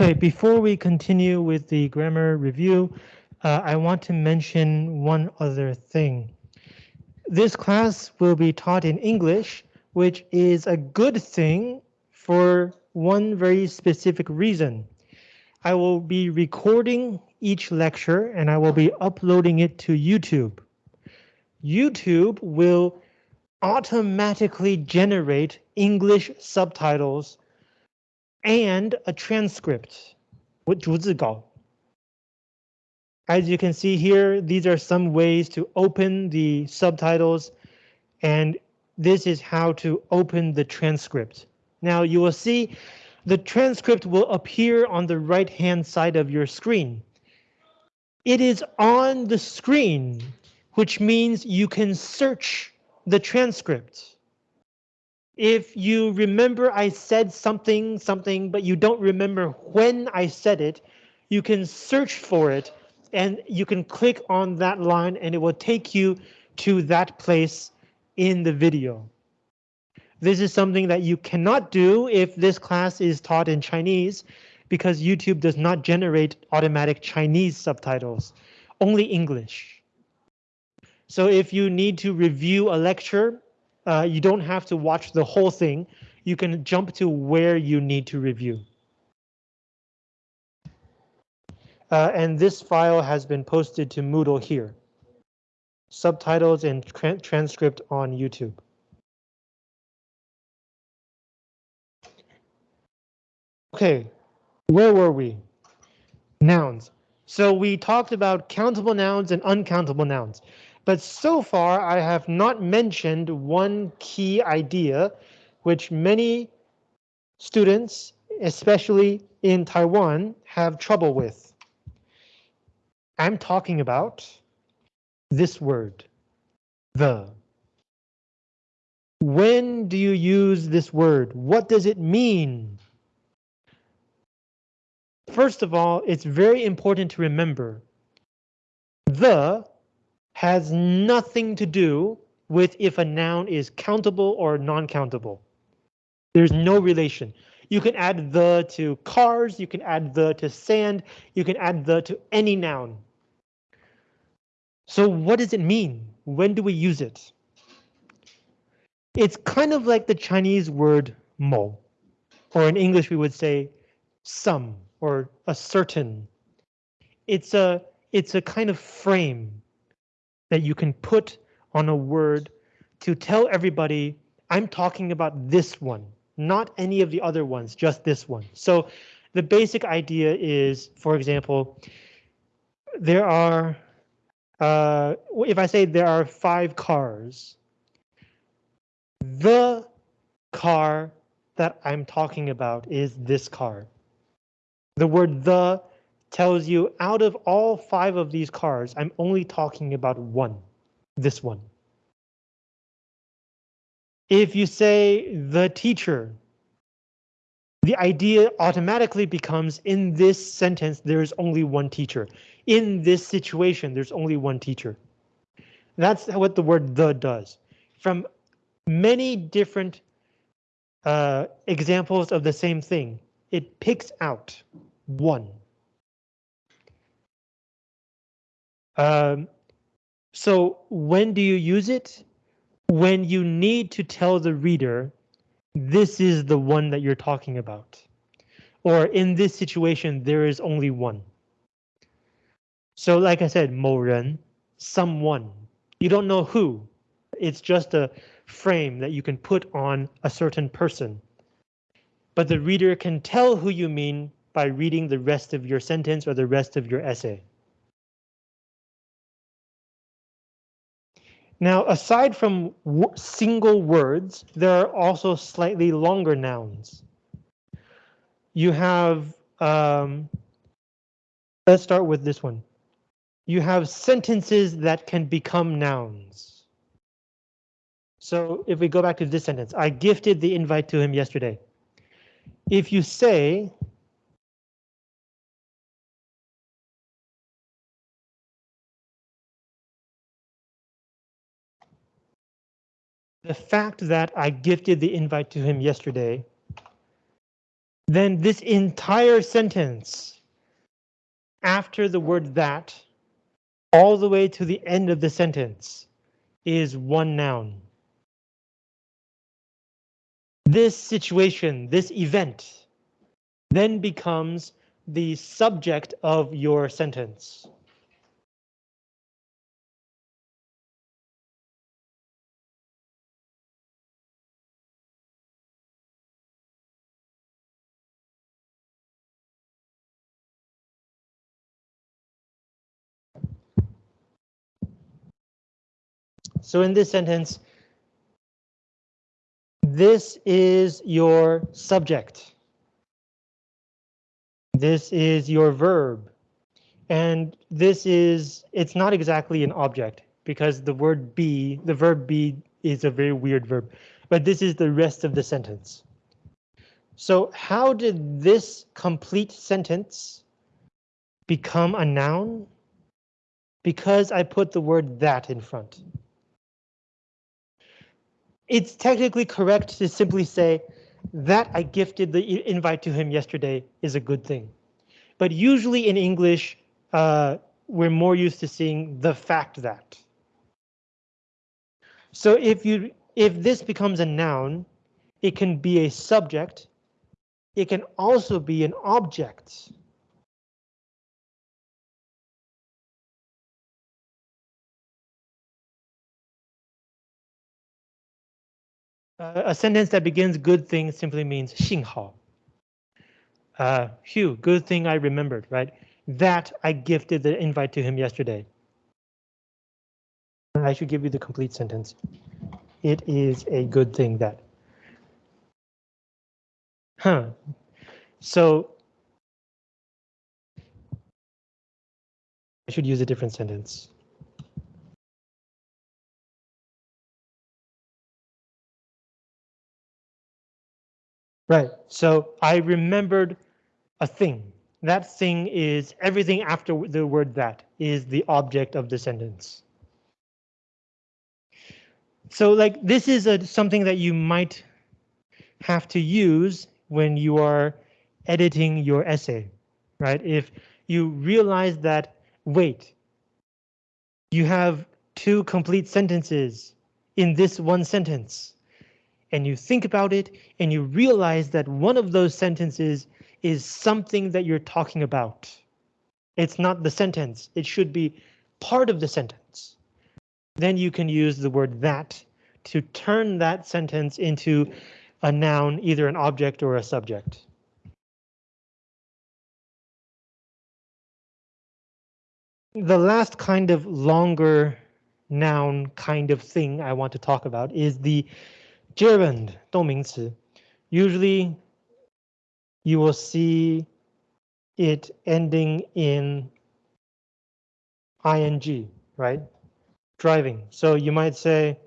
Okay, before we continue with the grammar review, uh, I want to mention one other thing. This class will be taught in English, which is a good thing for one very specific reason. I will be recording each lecture and I will be uploading it to YouTube. YouTube will automatically generate English subtitles and a transcript As you can see here, these are some ways to open the subtitles, and this is how to open the transcript. Now you will see the transcript will appear on the right hand side of your screen. It is on the screen, which means you can search the transcript. If you remember I said something, something, but you don't remember when I said it, you can search for it and you can click on that line and it will take you to that place in the video. This is something that you cannot do if this class is taught in Chinese because YouTube does not generate automatic Chinese subtitles, only English. So if you need to review a lecture uh, you don't have to watch the whole thing. You can jump to where you need to review. Uh, and this file has been posted to Moodle here. Subtitles and tra transcript on YouTube. Okay, where were we? Nouns. So we talked about countable nouns and uncountable nouns. But so far, I have not mentioned one key idea, which many students, especially in Taiwan, have trouble with. I'm talking about this word, the. When do you use this word? What does it mean? First of all, it's very important to remember the has nothing to do with if a noun is countable or non-countable. There's no relation. You can add the to cars, you can add the to sand, you can add the to any noun. So what does it mean? When do we use it? It's kind of like the Chinese word mo, or in English we would say some or a certain. It's a it's a kind of frame that you can put on a word to tell everybody I'm talking about this one, not any of the other ones, just this one. So the basic idea is, for example, there are, uh, if I say there are five cars, the car that I'm talking about is this car. The word the tells you out of all five of these cars, I'm only talking about one, this one. If you say the teacher, the idea automatically becomes in this sentence, there's only one teacher. In this situation, there's only one teacher. That's what the word the does. From many different uh, examples of the same thing, it picks out one. Um, so when do you use it? When you need to tell the reader this is the one that you're talking about. Or in this situation, there is only one. So like I said, 某人, someone. You don't know who. It's just a frame that you can put on a certain person. But the reader can tell who you mean by reading the rest of your sentence or the rest of your essay. Now, aside from single words, there are also slightly longer nouns. You have, um, let's start with this one. You have sentences that can become nouns. So if we go back to this sentence, I gifted the invite to him yesterday. If you say, the fact that I gifted the invite to him yesterday, then this entire sentence after the word that all the way to the end of the sentence is one noun. This situation, this event, then becomes the subject of your sentence. So in this sentence, this is your subject. This is your verb. And this is, it's not exactly an object because the word be, the verb be is a very weird verb, but this is the rest of the sentence. So how did this complete sentence become a noun? Because I put the word that in front it's technically correct to simply say that I gifted the invite to him yesterday is a good thing. But usually in English, uh, we're more used to seeing the fact that. So if you if this becomes a noun, it can be a subject. It can also be an object. Uh, a sentence that begins good thing simply means 幸好. Uh, Hugh, good thing I remembered, right? That I gifted the invite to him yesterday. I should give you the complete sentence. It is a good thing that. Huh. So I should use a different sentence. Right, so I remembered a thing. That thing is everything after the word that is the object of the sentence. So like this is a, something that you might have to use when you are editing your essay, right? If you realize that, wait, you have two complete sentences in this one sentence and you think about it and you realize that one of those sentences is something that you're talking about. It's not the sentence. It should be part of the sentence. then you can use the word that to turn that sentence into a noun, either an object or a subject. The last kind of longer noun kind of thing I want to talk about is the gerund 动名词. Usually you will see it ending in ing, right? Driving. So you might say,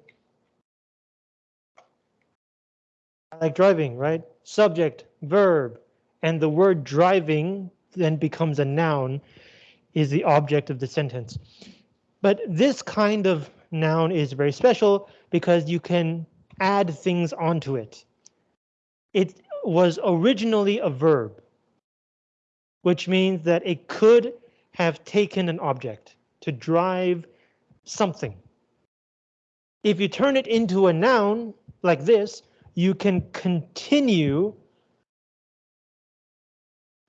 I like driving, right? Subject, verb, and the word driving then becomes a noun is the object of the sentence. But this kind of noun is very special because you can add things onto it. It was originally a verb, which means that it could have taken an object to drive something. If you turn it into a noun like this, you can continue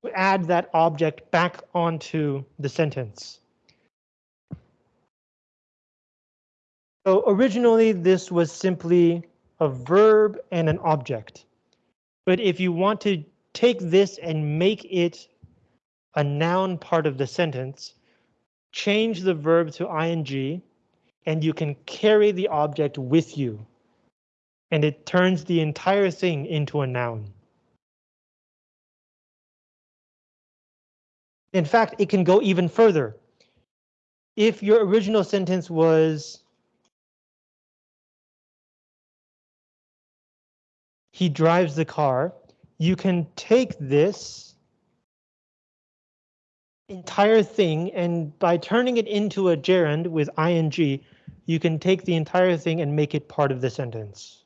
to add that object back onto the sentence. So originally this was simply a verb and an object. But if you want to take this and make it a noun part of the sentence, change the verb to ing, and you can carry the object with you. And it turns the entire thing into a noun. In fact, it can go even further. If your original sentence was he drives the car, you can take this entire thing and by turning it into a gerund with ing, you can take the entire thing and make it part of the sentence.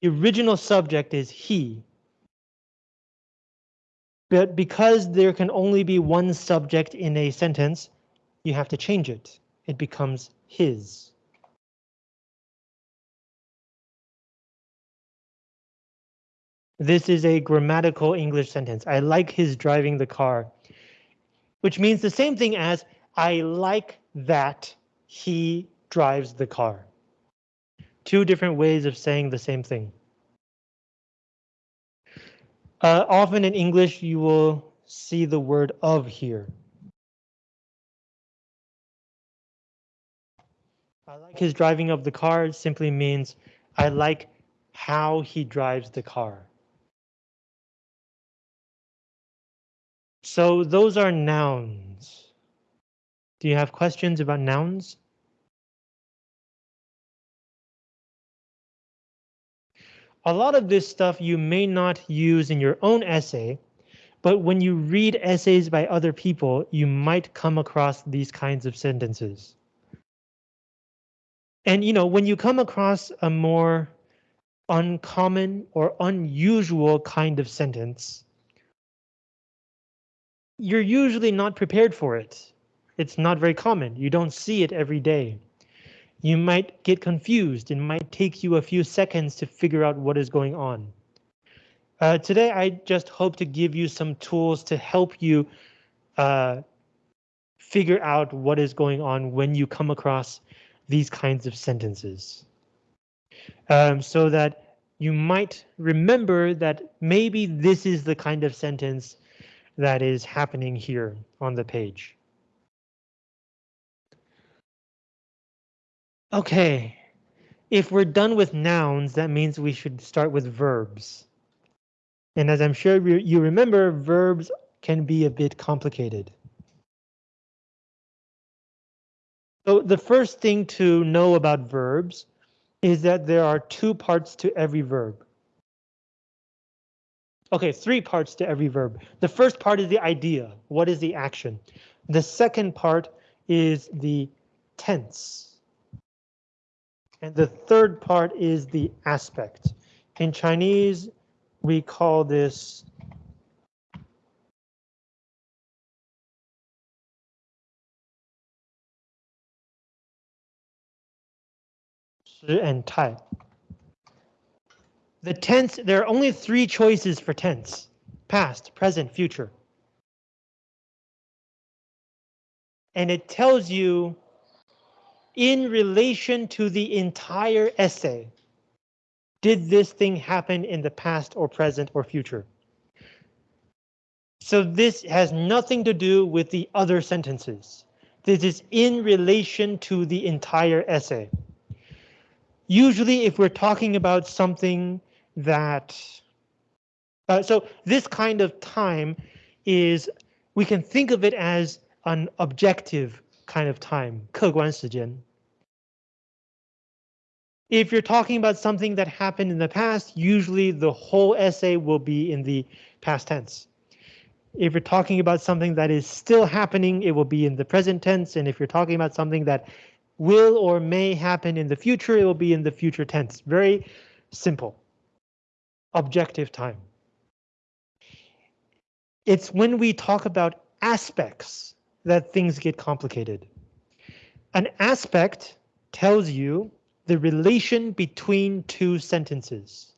The original subject is he. But because there can only be one subject in a sentence, you have to change it. It becomes his. This is a grammatical English sentence. I like his driving the car, which means the same thing as I like that he drives the car. Two different ways of saying the same thing. Uh, often in English, you will see the word of here. I like his driving of the car simply means I like how he drives the car. So those are nouns. Do you have questions about nouns? A lot of this stuff you may not use in your own essay, but when you read essays by other people, you might come across these kinds of sentences. And you know, when you come across a more uncommon or unusual kind of sentence, you're usually not prepared for it. It's not very common. You don't see it every day. You might get confused. It might take you a few seconds to figure out what is going on. Uh, today, I just hope to give you some tools to help you uh, figure out what is going on when you come across these kinds of sentences. Um, so that you might remember that maybe this is the kind of sentence that is happening here on the page. Okay, if we're done with nouns, that means we should start with verbs. And as I'm sure you remember, verbs can be a bit complicated. So the first thing to know about verbs is that there are two parts to every verb. Okay, three parts to every verb. The first part is the idea. What is the action? The second part is the tense. And the third part is the aspect. In Chinese, we call this and Tai. The tense, there are only three choices for tense. Past, present, future. and it tells you in relation to the entire essay, did this thing happen in the past or present or future? So this has nothing to do with the other sentences. This is in relation to the entire essay. Usually if we're talking about something that, uh, so this kind of time is, we can think of it as an objective kind of time, 客观时间. If you're talking about something that happened in the past, usually the whole essay will be in the past tense. If you're talking about something that is still happening, it will be in the present tense. And if you're talking about something that will or may happen in the future, it will be in the future tense. Very simple. Objective time. It's when we talk about aspects that things get complicated. An aspect tells you the relation between two sentences.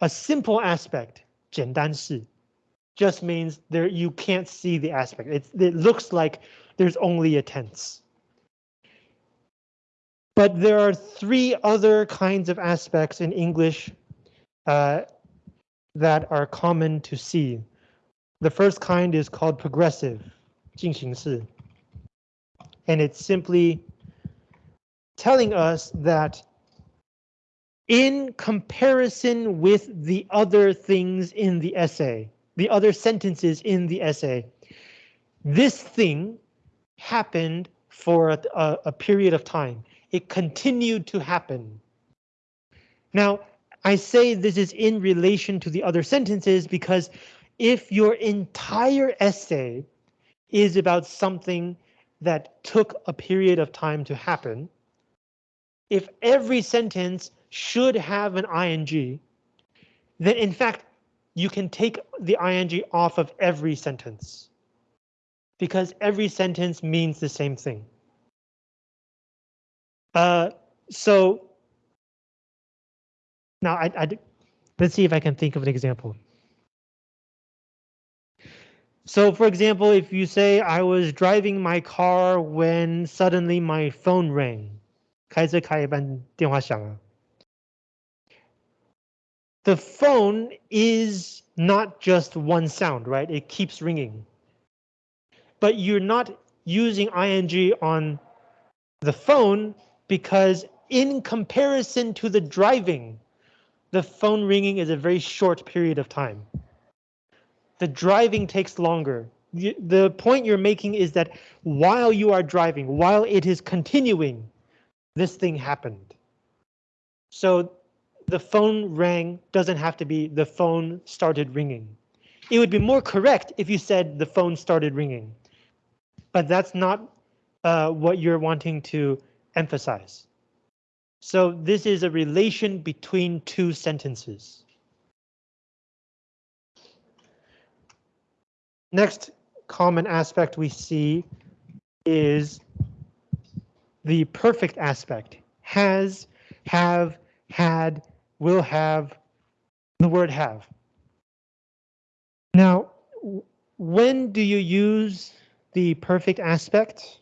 A simple aspect, 简单式, just means there you can't see the aspect. It, it looks like there's only a tense. But there are three other kinds of aspects in English uh, that are common to see. The first kind is called progressive, 进行式. And it's simply telling us that in comparison with the other things in the essay, the other sentences in the essay, this thing happened for a, a, a period of time. It continued to happen. Now, I say this is in relation to the other sentences because if your entire essay is about something that took a period of time to happen, if every sentence should have an ing, then in fact, you can take the ing off of every sentence because every sentence means the same thing. Uh, so now I, I, let's see if I can think of an example. So for example, if you say I was driving my car when suddenly my phone rang. 开车开一半电话响了。The phone is not just one sound, right? It keeps ringing. But you're not using ing on the phone because in comparison to the driving, the phone ringing is a very short period of time. The driving takes longer. The point you're making is that while you are driving, while it is continuing, this thing happened. So the phone rang doesn't have to be the phone started ringing. It would be more correct if you said the phone started ringing, but that's not uh, what you're wanting to emphasize. So this is a relation between two sentences. Next common aspect we see is the perfect aspect. Has, have, had, will have, the word have. Now, when do you use the perfect aspect?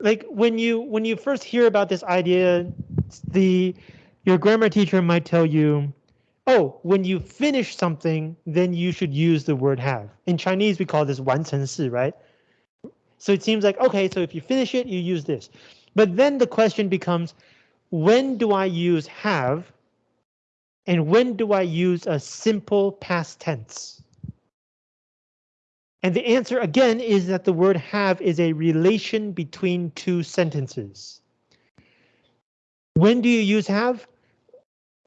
Like when you when you first hear about this idea, the your grammar teacher might tell you, oh, when you finish something, then you should use the word have. In Chinese, we call this 完成式, right? So it seems like, okay, so if you finish it, you use this. But then the question becomes, when do I use have? And when do I use a simple past tense? And the answer again is that the word have is a relation between two sentences. When do you use have?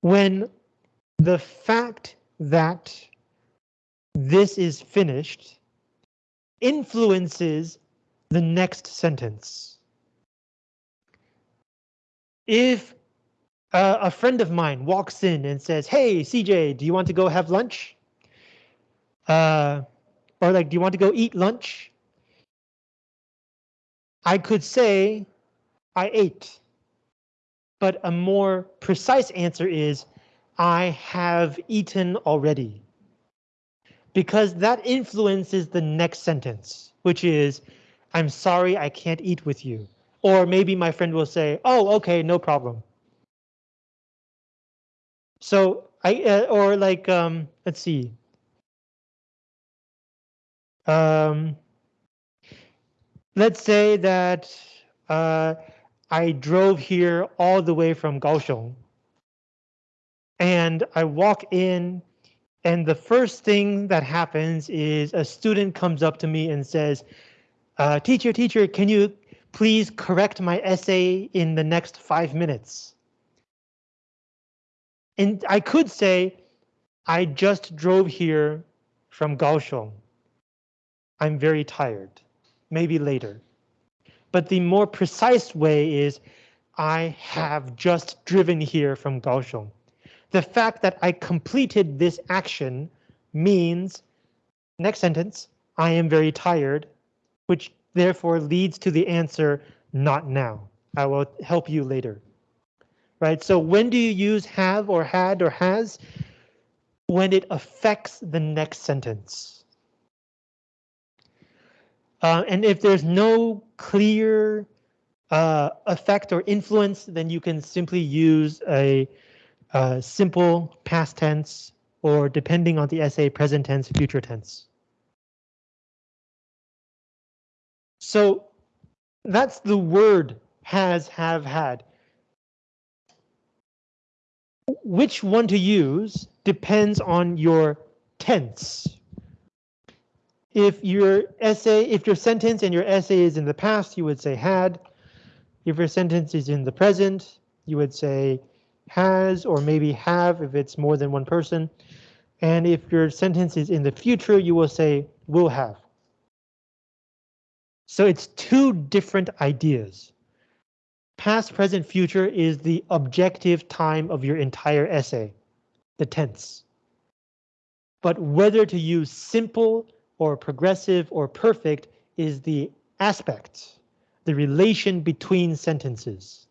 When the fact that this is finished influences the next sentence. If uh, a friend of mine walks in and says, hey, CJ, do you want to go have lunch? Uh, or like, do you want to go eat lunch? I could say, I ate. But a more precise answer is, I have eaten already. because that influences the next sentence, which is, I'm sorry I can't eat with you. Or maybe my friend will say, oh, okay, no problem. So I, uh, or like, um, let's see. Um, let's say that uh, I drove here all the way from Kaohsiung. And I walk in and the first thing that happens is a student comes up to me and says, uh, teacher, teacher, can you please correct my essay in the next five minutes? And I could say, I just drove here from Kaohsiung. I'm very tired, maybe later. But the more precise way is I have just driven here from Kaohsiung. The fact that I completed this action means, next sentence, I am very tired, which therefore leads to the answer, not now. I will help you later. Right, so when do you use have or had or has? When it affects the next sentence. Uh, and if there's no clear uh, effect or influence, then you can simply use a, a simple past tense or depending on the essay, present tense, future tense. So that's the word has, have, had. Which one to use depends on your tense, if your essay, if your sentence and your essay is in the past, you would say had. If your sentence is in the present, you would say has or maybe have if it's more than one person. And if your sentence is in the future, you will say will have. So it's two different ideas. Past, present, future is the objective time of your entire essay, the tense. But whether to use simple or progressive or perfect is the aspect, the relation between sentences.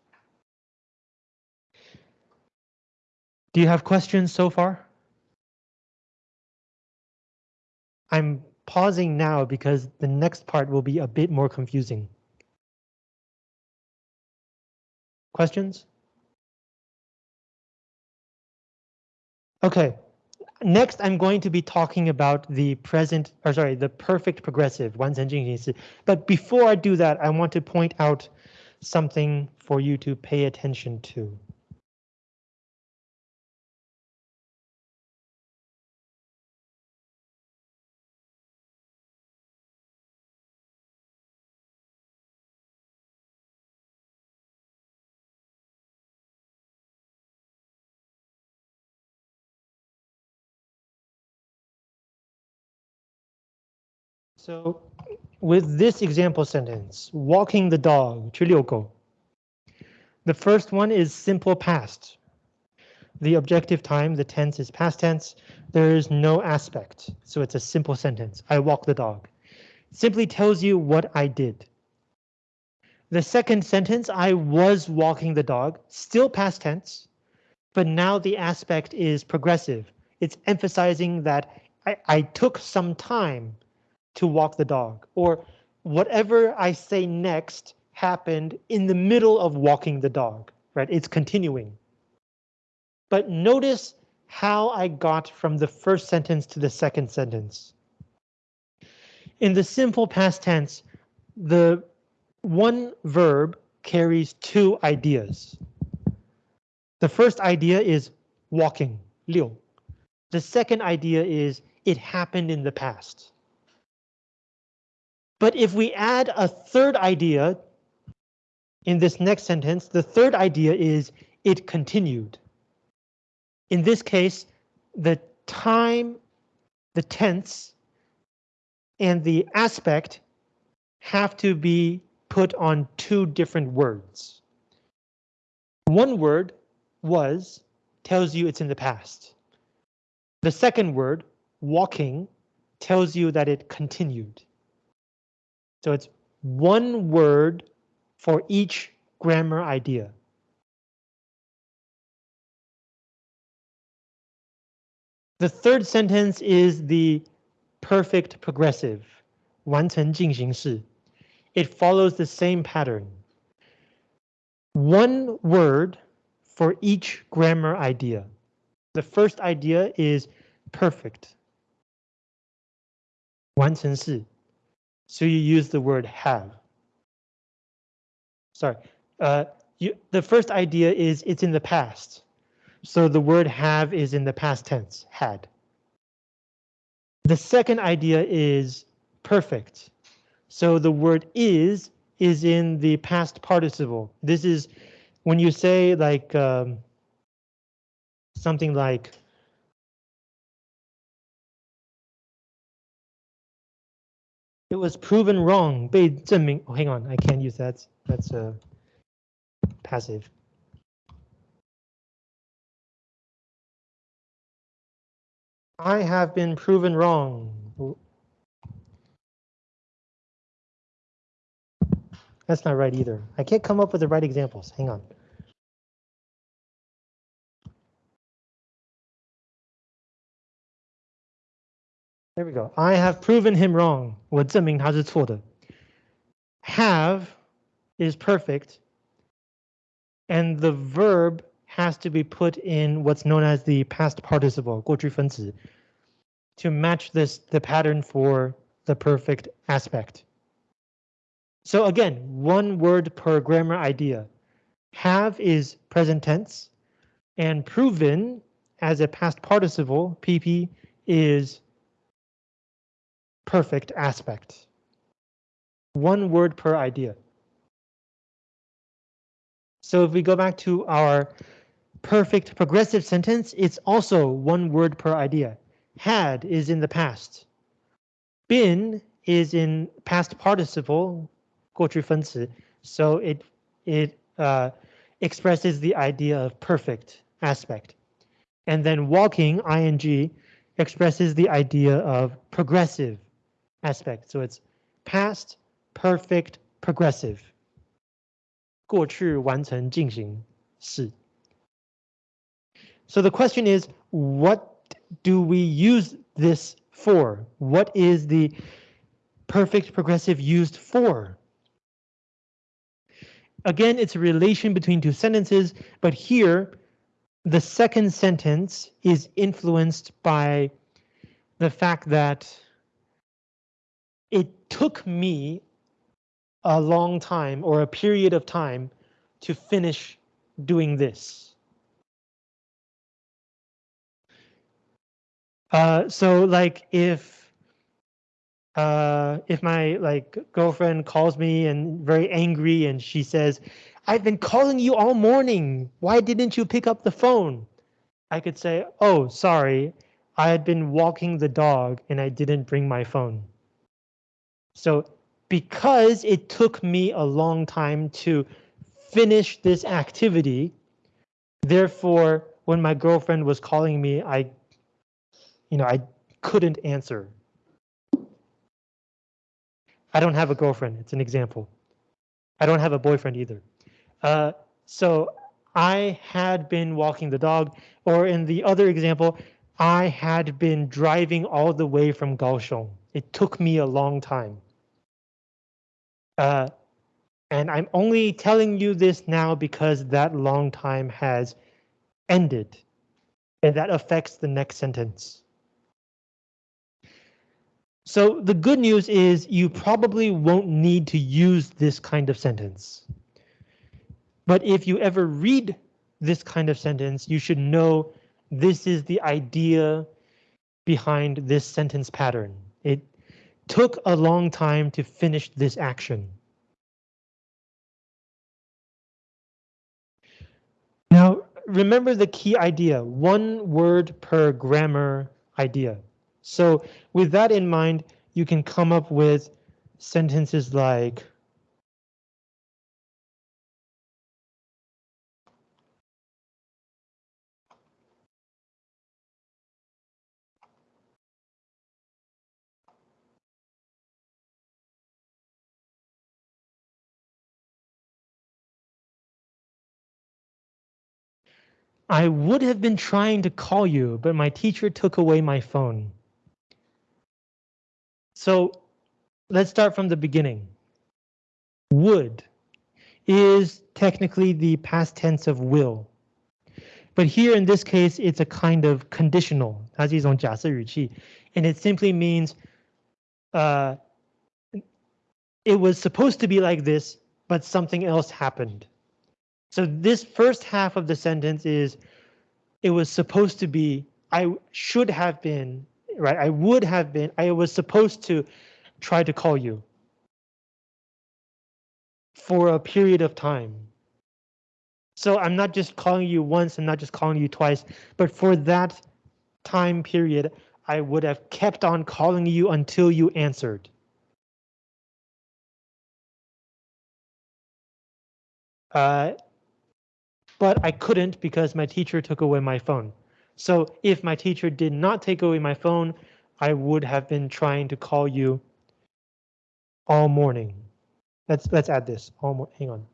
Do you have questions so far? I'm pausing now because the next part will be a bit more confusing. Questions? Okay, next, I'm going to be talking about the present, or sorry, the perfect progressive, but before I do that, I want to point out something for you to pay attention to. So with this example sentence, walking the dog, 去遛狗. The first one is simple past. The objective time, the tense is past tense. There is no aspect, so it's a simple sentence. I walk the dog. Simply tells you what I did. The second sentence, I was walking the dog, still past tense, but now the aspect is progressive. It's emphasizing that I, I took some time to walk the dog or whatever I say next happened in the middle of walking the dog, right? It's continuing. But notice how I got from the first sentence to the second sentence. In the simple past tense, the one verb carries two ideas. The first idea is walking, 溜. The second idea is it happened in the past. But if we add a third idea in this next sentence, the third idea is it continued. In this case, the time, the tense, and the aspect have to be put on two different words. One word was tells you it's in the past. The second word, walking, tells you that it continued. So it's one word for each grammar idea. The third sentence is the perfect progressive, 完成进行式. It follows the same pattern. One word for each grammar idea. The first idea is perfect. 完成式. so you use the word have. Sorry, uh, you, the first idea is it's in the past. So the word have is in the past tense, had. The second idea is perfect. So the word is is in the past participle. This is when you say like um, something like it was proven wrong. 被证明. Oh, hang on, I can't use that. That's a uh, passive. I have been proven wrong. That's not right either. I can't come up with the right examples. Hang on. There we go. I have proven him wrong. 我证明他是错的. Have is perfect. And the verb has to be put in what's known as the past participle, 过去分词, to match this the pattern for the perfect aspect. So again, one word per grammar idea. Have is present tense, and proven as a past participle, PP, is perfect aspect. One word per idea. So if we go back to our perfect progressive sentence, it's also one word per idea. Had is in the past. Been is in past participle, 过去分词, so it it uh, expresses the idea of perfect aspect. And then walking, ing, expresses the idea of progressive aspect. So it's past, perfect, progressive. 过去完成进行式. So the question is, what do we use this for? What is the perfect progressive used for? Again, it's a relation between two sentences, but here the second sentence is influenced by the fact that it took me a long time or a period of time to finish doing this. Uh, so like if uh, if my like girlfriend calls me and very angry and she says, I've been calling you all morning. Why didn't you pick up the phone? I could say, oh, sorry. I had been walking the dog and I didn't bring my phone. So because it took me a long time to finish this activity, therefore, when my girlfriend was calling me, I you know, I couldn't answer. I don't have a girlfriend. It's an example. I don't have a boyfriend either. Uh, so I had been walking the dog, or in the other example, I had been driving all the way from Kaohsiung. It took me a long time. Uh, and I'm only telling you this now because that long time has ended. And that affects the next sentence. So the good news is you probably won't need to use this kind of sentence. But if you ever read this kind of sentence, you should know this is the idea behind this sentence pattern. It took a long time to finish this action. Now, remember the key idea, one word per grammar idea. So with that in mind, you can come up with sentences like I would have been trying to call you, but my teacher took away my phone. So let's start from the beginning. Would is technically the past tense of will. But here in this case, it's a kind of conditional, 它是一种假设语气, and it simply means uh, it was supposed to be like this, but something else happened. So this first half of the sentence is, it was supposed to be, I should have been, right? I would have been, I was supposed to try to call you for a period of time. So I'm not just calling you once, I'm not just calling you twice, but for that time period, I would have kept on calling you until you answered. Uh, but I couldn't because my teacher took away my phone. So if my teacher did not take away my phone, I would have been trying to call you all morning. Let's let's add this. All hang on.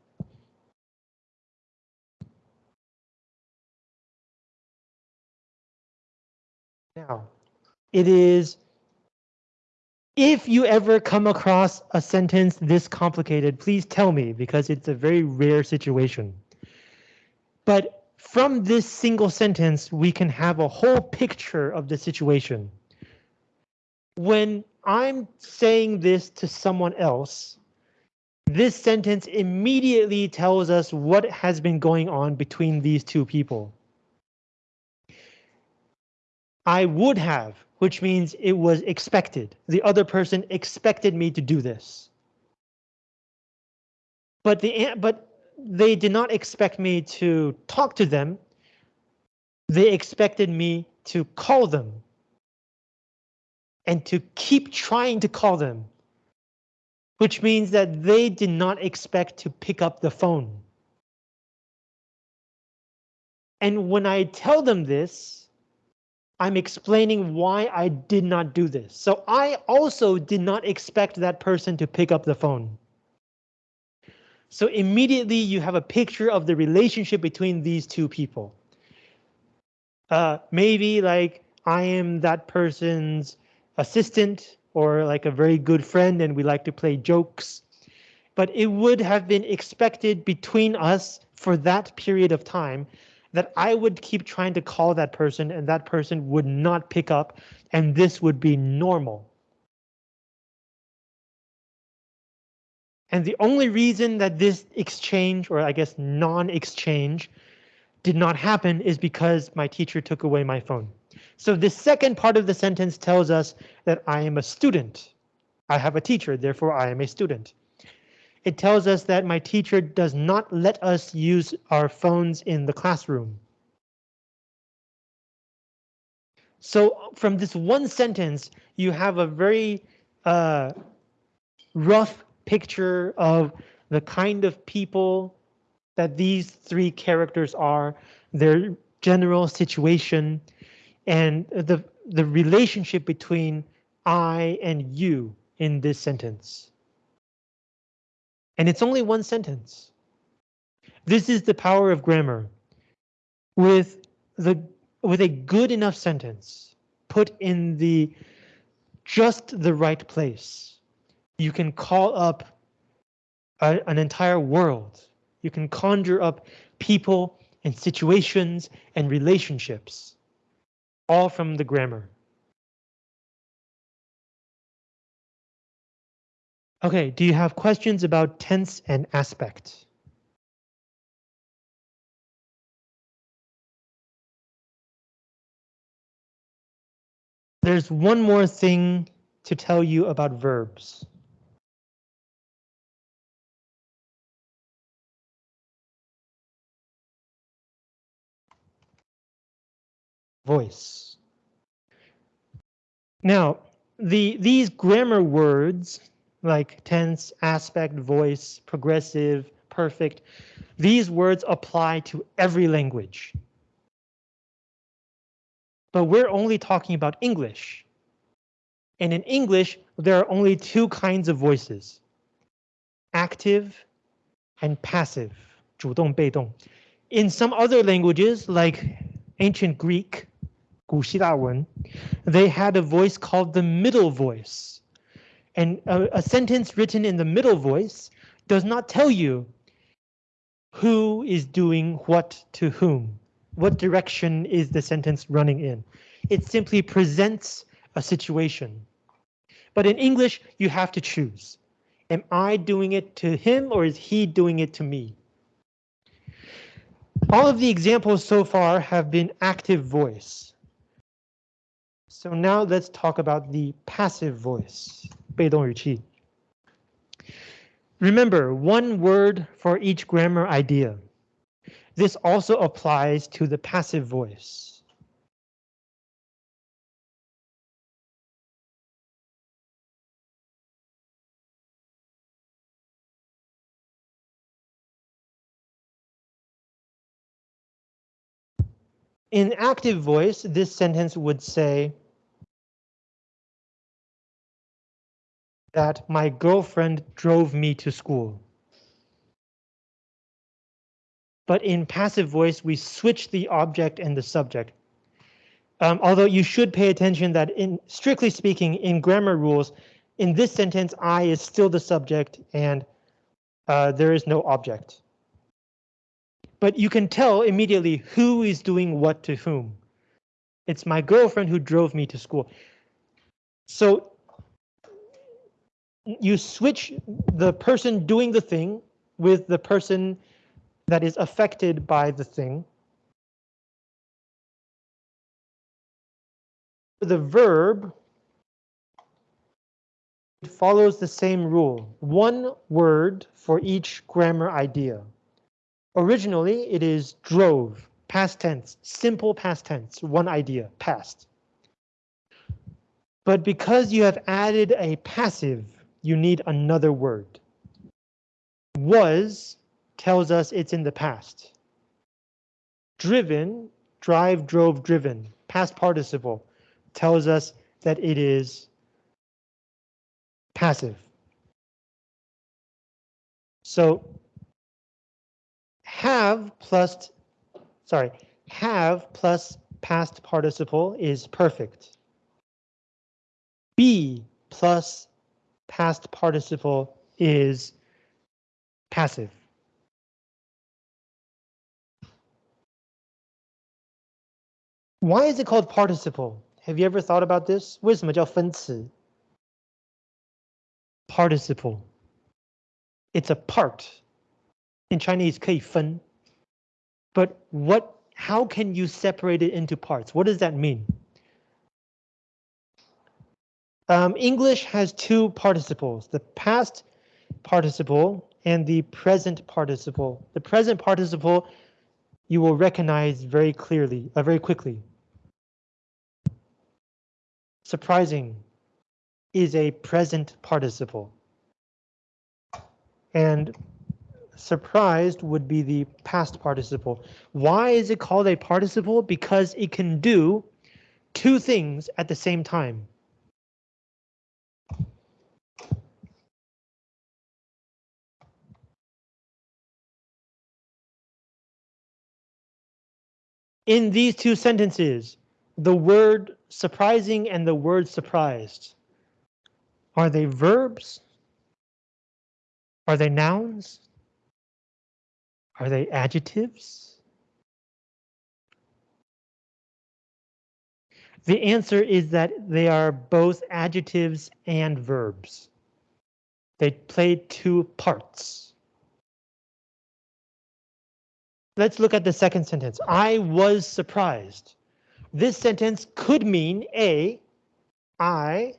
Now, it is if you ever come across a sentence this complicated, please tell me because it's a very rare situation. But from this single sentence, we can have a whole picture of the situation. When I'm saying this to someone else, this sentence immediately tells us what has been going on between these two people. I would have, which means it was expected. The other person expected me to do this. But the but they did not expect me to talk to them. They expected me to call them. And to keep trying to call them. Which means that they did not expect to pick up the phone. And when I tell them this, I'm explaining why I did not do this. So I also did not expect that person to pick up the phone. So immediately you have a picture of the relationship between these two people. Uh, maybe like I am that person's assistant or like a very good friend and we like to play jokes. But it would have been expected between us for that period of time that I would keep trying to call that person and that person would not pick up and this would be normal. And the only reason that this exchange, or I guess non-exchange, did not happen is because my teacher took away my phone. So the second part of the sentence tells us that I am a student. I have a teacher, therefore I am a student it tells us that my teacher does not let us use our phones in the classroom. So from this one sentence, you have a very uh, rough picture of the kind of people that these three characters are, their general situation, and the, the relationship between I and you in this sentence. And it's only one sentence. This is the power of grammar. With the with a good enough sentence put in the just the right place, you can call up a, an entire world. You can conjure up people and situations and relationships, all from the grammar. Okay, do you have questions about tense and aspect? There's one more thing to tell you about verbs. Voice. Now, the these grammar words like tense, aspect, voice, progressive, perfect. These words apply to every language. But we're only talking about English. And in English, there are only two kinds of voices. Active and passive, 主动被动. In some other languages, like ancient Greek, 古希腊文, they had a voice called the middle voice And a, a sentence written in the middle voice does not tell you who is doing what to whom. What direction is the sentence running in? It simply presents a situation. But in English, you have to choose. Am I doing it to him or is he doing it to me? All of the examples so far have been active voice. So now let's talk about the passive voice, 被动语气. Remember, one word for each grammar idea. This also applies to the passive voice. In active voice, this sentence would say that my girlfriend drove me to school. But in passive voice, we switch the object and the subject. Um, although you should pay attention that in strictly speaking, in grammar rules, in this sentence, I is still the subject and uh, there is no object but you can tell immediately who is doing what to whom. It's my girlfriend who drove me to school. So you switch the person doing the thing with the person that is affected by the thing. The verb it follows the same rule, one word for each grammar idea. Originally, it is drove, past tense, simple past tense, one idea, past. But because you have added a passive, you need another word. Was tells us it's in the past. Driven, drive, drove, driven, past participle, tells us that it is passive. So have plus, sorry, have plus past participle is perfect. Be plus past participle is passive. Why is it called participle? Have you ever thought about this? 为什么叫分词? Participle. It's a part in Chinese 可以分. But what, how can you separate it into parts? What does that mean? Um, English has two participles, the past participle and the present participle. The present participle you will recognize very clearly, uh, very quickly. Surprising is a present participle. And surprised would be the past participle. Why is it called a participle? Because it can do two things at the same time. In these two sentences, the word surprising and the word surprised, are they verbs? Are they nouns? Are they adjectives? The answer is that they are both adjectives and verbs. They play two parts. Let's look at the second sentence. I was surprised. This sentence could mean A, I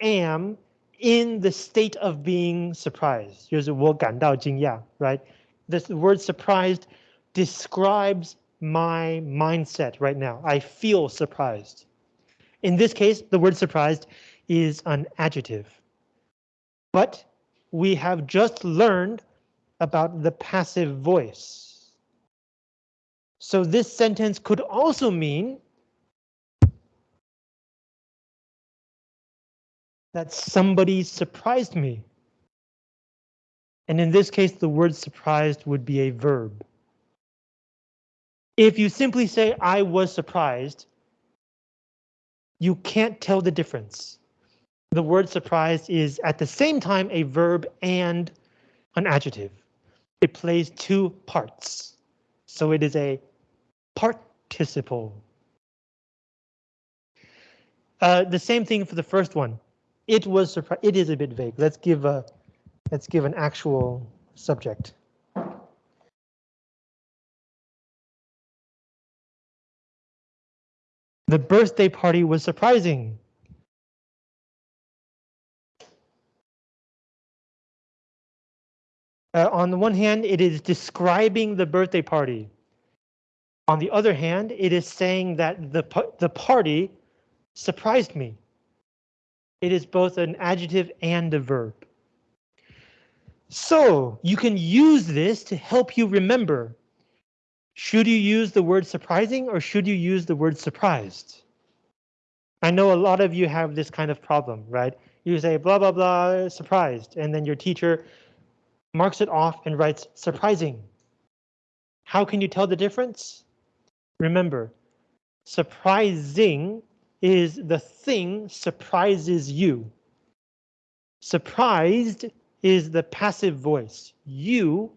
am in the state of being surprised. 就是我感到惊讶, right? this word surprised describes my mindset right now. I feel surprised. In this case, the word surprised is an adjective. But we have just learned about the passive voice. So this sentence could also mean that somebody surprised me. And in this case, the word surprised would be a verb. If you simply say, I was surprised, you can't tell the difference. the word surprised is at the same time a verb and an adjective. It plays two parts. So it is a participle. Uh, the same thing for the first one. It was surprised. It is a bit vague. Let's give a let's give an actual subject. The birthday party was surprising. Uh, on the one hand, it is describing the birthday party. On the other hand, it is saying that the, the party surprised me. It is both an adjective and a verb. So you can use this to help you remember. Should you use the word surprising or should you use the word surprised? I know a lot of you have this kind of problem, right? You say blah, blah, blah, surprised, and then your teacher marks it off and writes surprising. How can you tell the difference? Remember, surprising is the thing surprises you. Surprised is the passive voice. You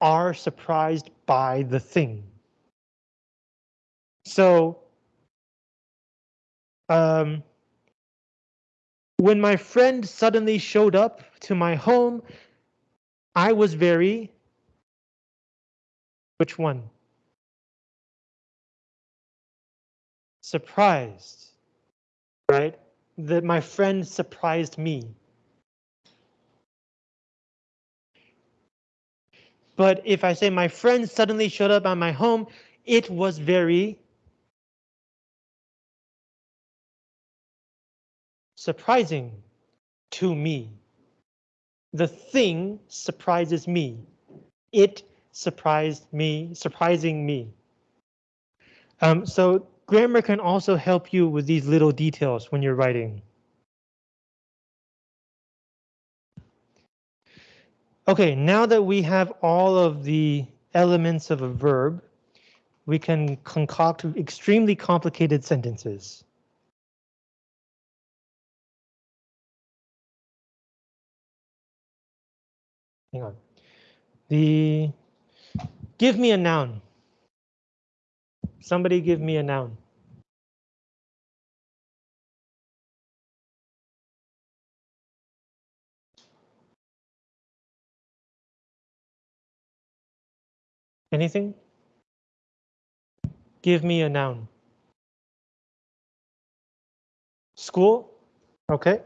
are surprised by the thing. So, um, when my friend suddenly showed up to my home, I was very. Which one? Surprised, right? That my friend surprised me. But if I say my friend suddenly showed up at my home, it was very surprising to me. The thing surprises me. It surprised me, surprising me. Um, so grammar can also help you with these little details when you're writing. Okay, now that we have all of the elements of a verb, we can concoct extremely complicated sentences. Hang on. The give me a noun. Somebody give me a noun. Anything? Give me a noun. School? Okay.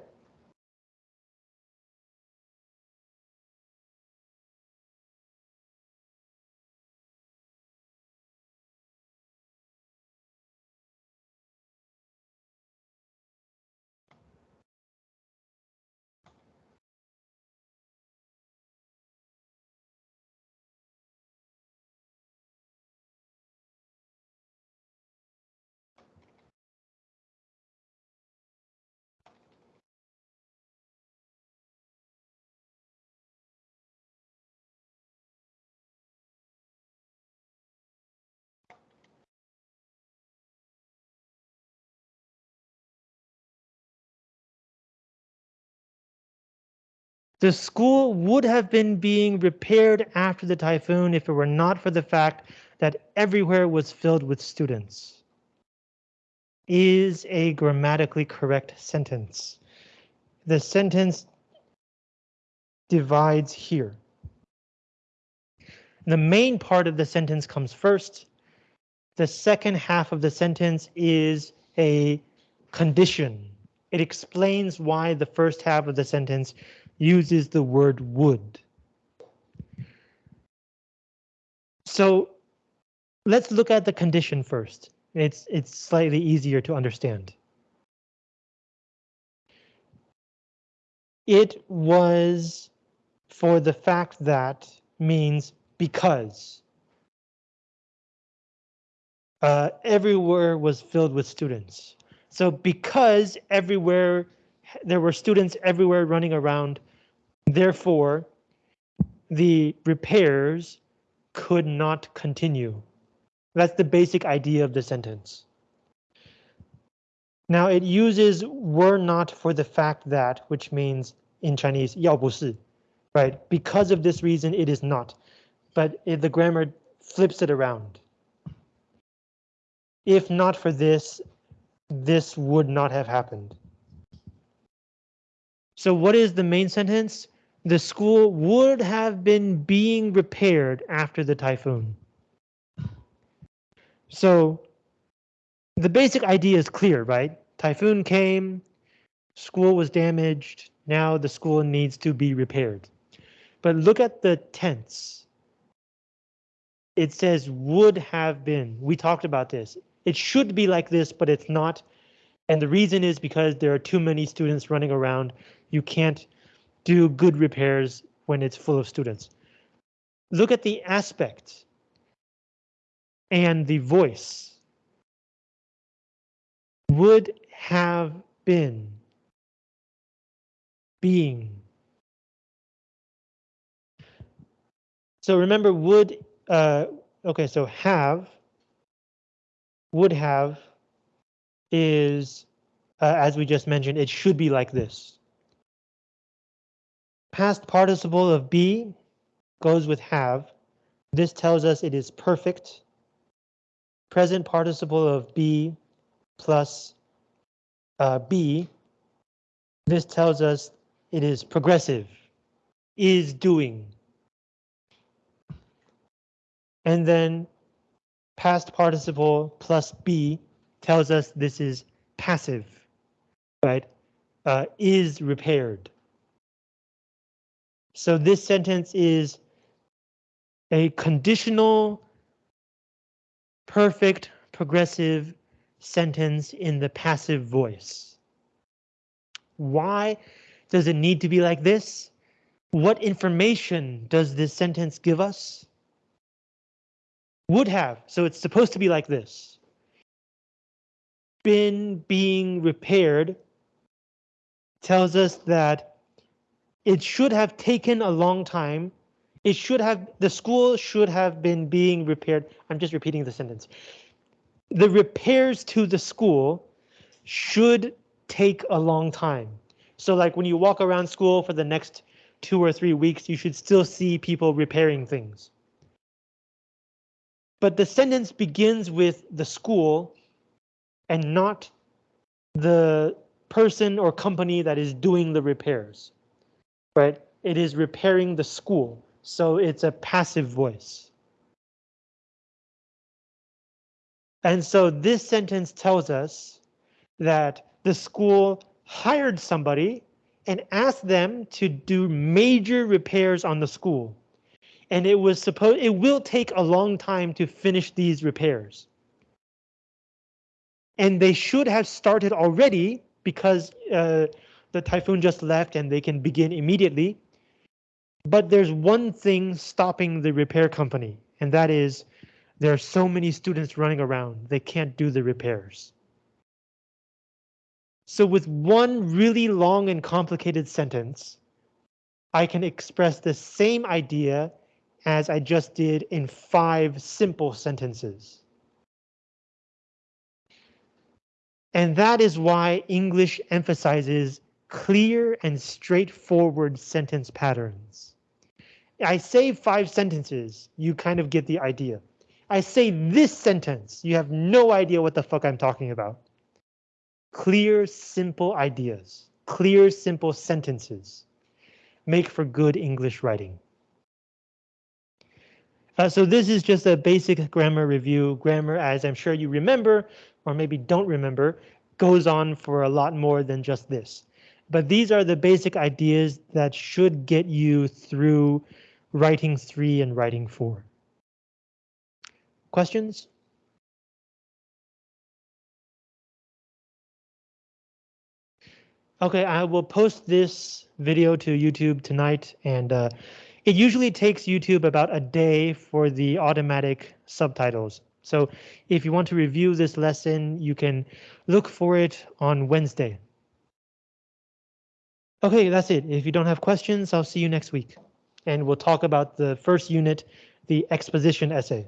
The school would have been being repaired after the typhoon if it were not for the fact that everywhere was filled with students. Is a grammatically correct sentence. The sentence divides here. The main part of the sentence comes first. The second half of the sentence is a condition. It explains why the first half of the sentence uses the word would. So let's look at the condition first. It's, it's slightly easier to understand. It was for the fact that means because. Uh, everywhere was filled with students. So because everywhere there were students everywhere running around, Therefore, the repairs could not continue. That's the basic idea of the sentence. Now it uses were not for the fact that, which means in Chinese 要不是, right? Because of this reason, it is not. But it, the grammar flips it around. If not for this, this would not have happened. So what is the main sentence? The school would have been being repaired after the typhoon. So the basic idea is clear, right? Typhoon came, school was damaged, now the school needs to be repaired. But look at the tense. It says would have been. We talked about this. It should be like this, but it's not. And the reason is because there are too many students running around you can't do good repairs when it's full of students. Look at the aspect and the voice. Would have been being. So remember would, uh, okay, so have, would have is, uh, as we just mentioned, it should be like this. Past participle of be goes with have. This tells us it is perfect. Present participle of be plus uh, be. This tells us it is progressive, is doing. And then past participle plus be tells us this is passive, right? Uh, is repaired. So this sentence is a conditional, perfect, progressive sentence in the passive voice. Why does it need to be like this? What information does this sentence give us? Would have, so it's supposed to be like this. Been being repaired tells us that it should have taken a long time. It should have, the school should have been being repaired. I'm just repeating the sentence. The repairs to the school should take a long time. So like when you walk around school for the next two or three weeks, you should still see people repairing things. But the sentence begins with the school and not the person or company that is doing the repairs right? It is repairing the school, so it's a passive voice. And so this sentence tells us that the school hired somebody and asked them to do major repairs on the school. And it was supposed it will take a long time to finish these repairs. And they should have started already because uh, the typhoon just left and they can begin immediately. But there's one thing stopping the repair company, and that is there are so many students running around, they can't do the repairs. So with one really long and complicated sentence, I can express the same idea as I just did in five simple sentences. And that is why English emphasizes clear and straightforward sentence patterns. I say five sentences, you kind of get the idea. I say this sentence, you have no idea what the fuck I'm talking about. Clear, simple ideas, clear, simple sentences make for good English writing. Uh, so this is just a basic grammar review. Grammar, as I'm sure you remember, or maybe don't remember, goes on for a lot more than just this. But these are the basic ideas that should get you through writing three and writing four. Questions? Okay, I will post this video to YouTube tonight, and uh, it usually takes YouTube about a day for the automatic subtitles. So if you want to review this lesson, you can look for it on Wednesday. Okay, that's it. If you don't have questions, I'll see you next week. And we'll talk about the first unit, the exposition essay.